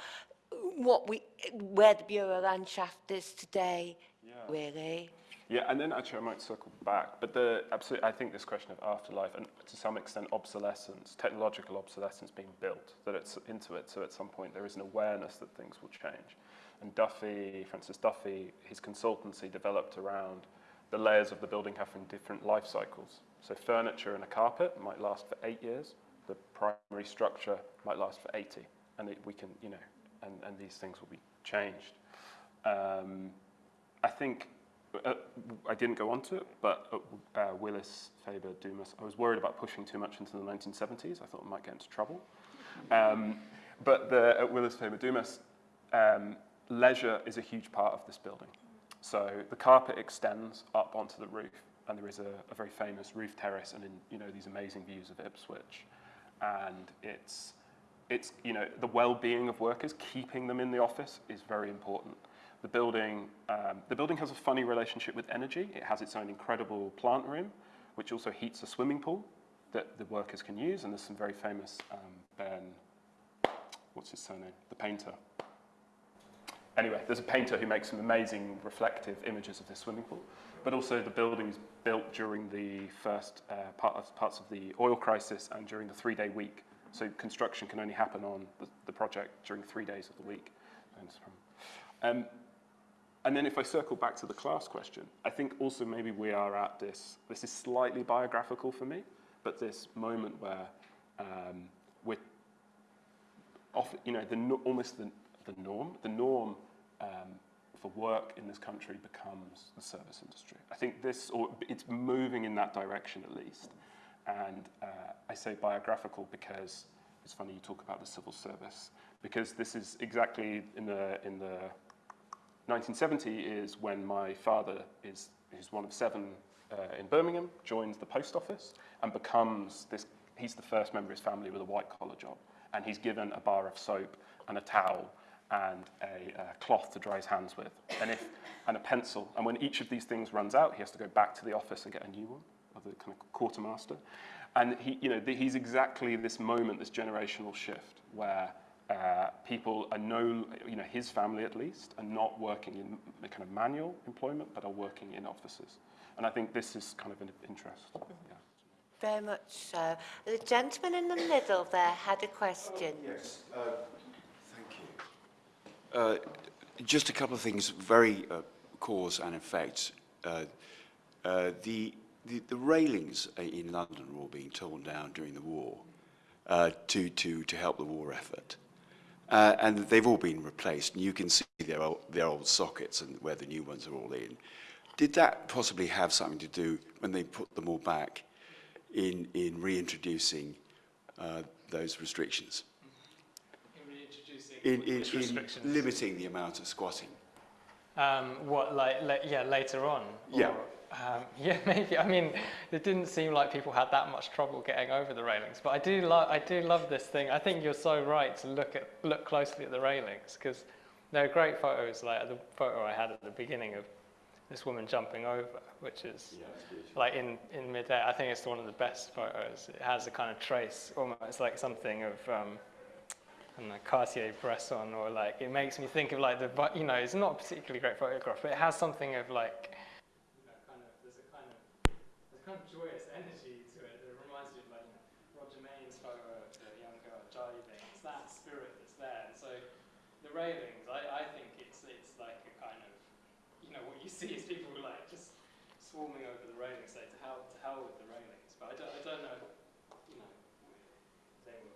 [SPEAKER 3] what we where the Bürolandschaft is today, really.
[SPEAKER 5] Yeah, and then actually I might circle back, but the absolutely, I think this question of afterlife and to some extent obsolescence, technological obsolescence being built, that it's into it, so at some point there is an awareness that things will change. And Duffy, Francis Duffy, his consultancy developed around the layers of the building having different life cycles. So furniture and a carpet might last for eight years, the primary structure might last for 80, and it, we can, you know, and, and these things will be changed. Um, I think uh, I didn't go on to it, but uh, uh, Willis, Faber, Dumas, I was worried about pushing too much into the 1970s. I thought I might get into trouble. Um, but the, at Willis, Faber, Dumas, um, leisure is a huge part of this building. So the carpet extends up onto the roof, and there is a, a very famous roof terrace and in, you know, these amazing views of Ipswich. And it's, it's, you know, the well-being of workers, keeping them in the office is very important. The building, um, the building has a funny relationship with energy. It has its own incredible plant room, which also heats a swimming pool that the workers can use. And there's some very famous um, Ben, what's his surname? The painter. Anyway, there's a painter who makes some amazing reflective images of this swimming pool. But also the building is built during the first uh, part of, parts of the oil crisis and during the three-day week. So construction can only happen on the, the project during three days of the week. Um, and then if I circle back to the class question, I think also maybe we are at this, this is slightly biographical for me, but this moment where um, we're off, you know, the, almost the, the norm, the norm um, for work in this country becomes the service industry. I think this, or it's moving in that direction at least. And uh, I say biographical because it's funny you talk about the civil service, because this is exactly in the, in the 1970 is when my father is, is one of seven uh, in Birmingham, joins the post office and becomes this, he's the first member of his family with a white collar job. And he's given a bar of soap and a towel and a uh, cloth to dry his hands with and, if, and a pencil. And when each of these things runs out, he has to go back to the office and get a new one of the kind of quartermaster. And he, you know, the, he's exactly this moment, this generational shift where uh, people are no, you know, his family at least, are not working in the kind of manual employment, but are working in offices. And I think this is kind of an interest. Yeah.
[SPEAKER 3] Very much so. The gentleman in the middle there had a question.
[SPEAKER 9] Yes, uh, thank you. Uh, Just a couple of things, very uh, cause and effect. Uh, uh, The the the railings uh, in London were all being torn down during the war uh, to to to help the war effort. Uh, and they've all been replaced. And you can see their old, their old sockets and where the new ones are all in. Did that possibly have something to do when they put them all back in, in reintroducing uh, those restrictions? In reintroducing in,
[SPEAKER 4] in,
[SPEAKER 9] in
[SPEAKER 4] restrictions.
[SPEAKER 9] limiting the amount of squatting.
[SPEAKER 4] Um, what, like, la yeah, later on? Or? Yeah. Um, [LAUGHS] yeah, maybe. I mean, it didn't seem like people had that much trouble getting over the railings. But I do, lo- I do love this thing. I think you're so right to look at look closely at the railings because there are great photos, like the photo I had at the beginning of this woman jumping over, which is like in, in midair. I think it's one of the best photos. It has a kind of trace, almost like something of um, I don't Cartier-Bresson, or like it makes me think of like the, you know, it's not a particularly great photograph, but it has something of like, you know, kind of, there's a kind of, joyous energy to it. that reminds me of like you Roger Mayne's photo of the young girl jiving. It's that spirit that's there. And so the railings, I, I think it's it's like a kind of, you know, what you see is people like just swarming over the railings, say to hell to hell with the railings. But I don't, I don't know, you know, they were.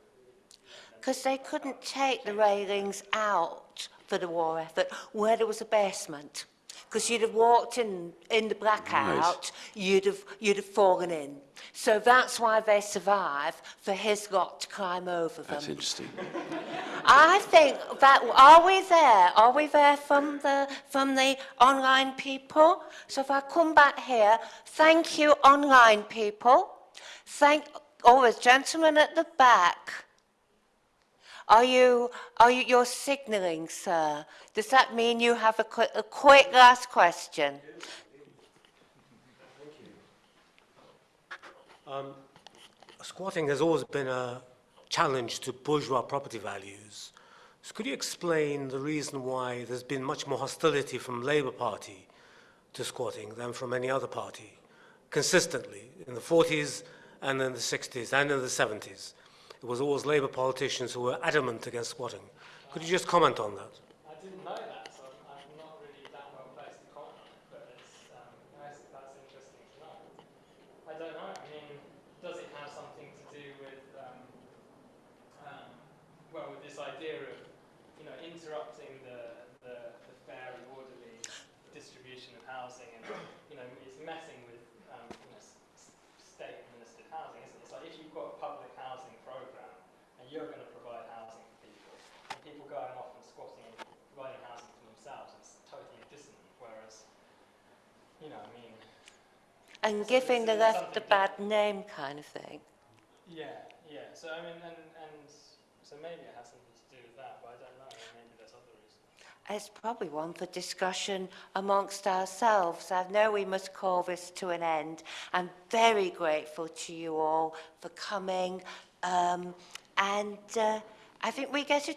[SPEAKER 3] Because they couldn't take the railings out for the war effort where there was a basement. Because you'd have walked in, in the blackout, you'd have, you'd have fallen in. So that's why they survive for his lot to climb over them.
[SPEAKER 9] That's interesting.
[SPEAKER 3] I think that are we there? Are we there from the from the online people? So if I come back here, thank you, online people. Thank oh, there's gentlemen at the back. Are you are you you're signalling, sir? Does that mean you have a, qu- a quick last question?
[SPEAKER 10] Um, squatting has always been a challenge to bourgeois property values. So could you explain the reason why there's been much more hostility from Labour Party to squatting than from any other party, consistently, in the 40s and in the 60s and in the 70s? It was always Labour politicians who were adamant against squatting. Could you just comment on that?
[SPEAKER 4] I didn't know that, so I'm, I'm not really that well placed to comment on it, but it's, um, that's, that's interesting to know. I don't know, I mean, does it have something to do with, um, um, well, with this idea of, you know, interrupting the, the, the fair and orderly distribution of housing and, you know, it's messing with, um, you know, s- s- state-administered housing, isn't it? It's like if you've got a public housing program and you're going to provide housing for people, and people going off and squatting and providing housing for themselves, it's totally dissonant. Whereas, you know, I mean,
[SPEAKER 3] And giving the left a bad name kind of thing.
[SPEAKER 4] yeah, yeah. So I mean, and and so maybe it has something to do with that, but I don't know. Maybe there's other reasons.
[SPEAKER 3] It's probably one for discussion amongst ourselves. I know we must call this to an end. I'm very grateful to you all for coming. Um, and uh, I think we get, a,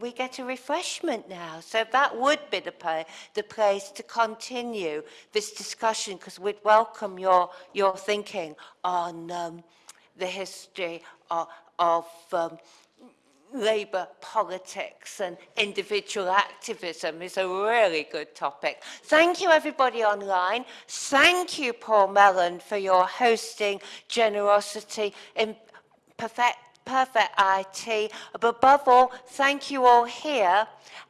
[SPEAKER 3] we, get a refreshment now. So that would be the, the place to continue this discussion because we'd welcome your, your thinking on um, the history of, of um, Labour politics and individual activism is a really good topic. Thank you, everybody online. Thank you, Paul Mellon, for your hosting generosity in perfect, perfect IT. But above all, thank you all here,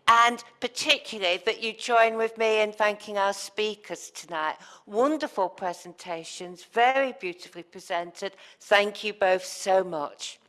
[SPEAKER 3] and particularly that you join with me in thanking our speakers tonight. Wonderful presentations, very beautifully presented. Thank you both so much.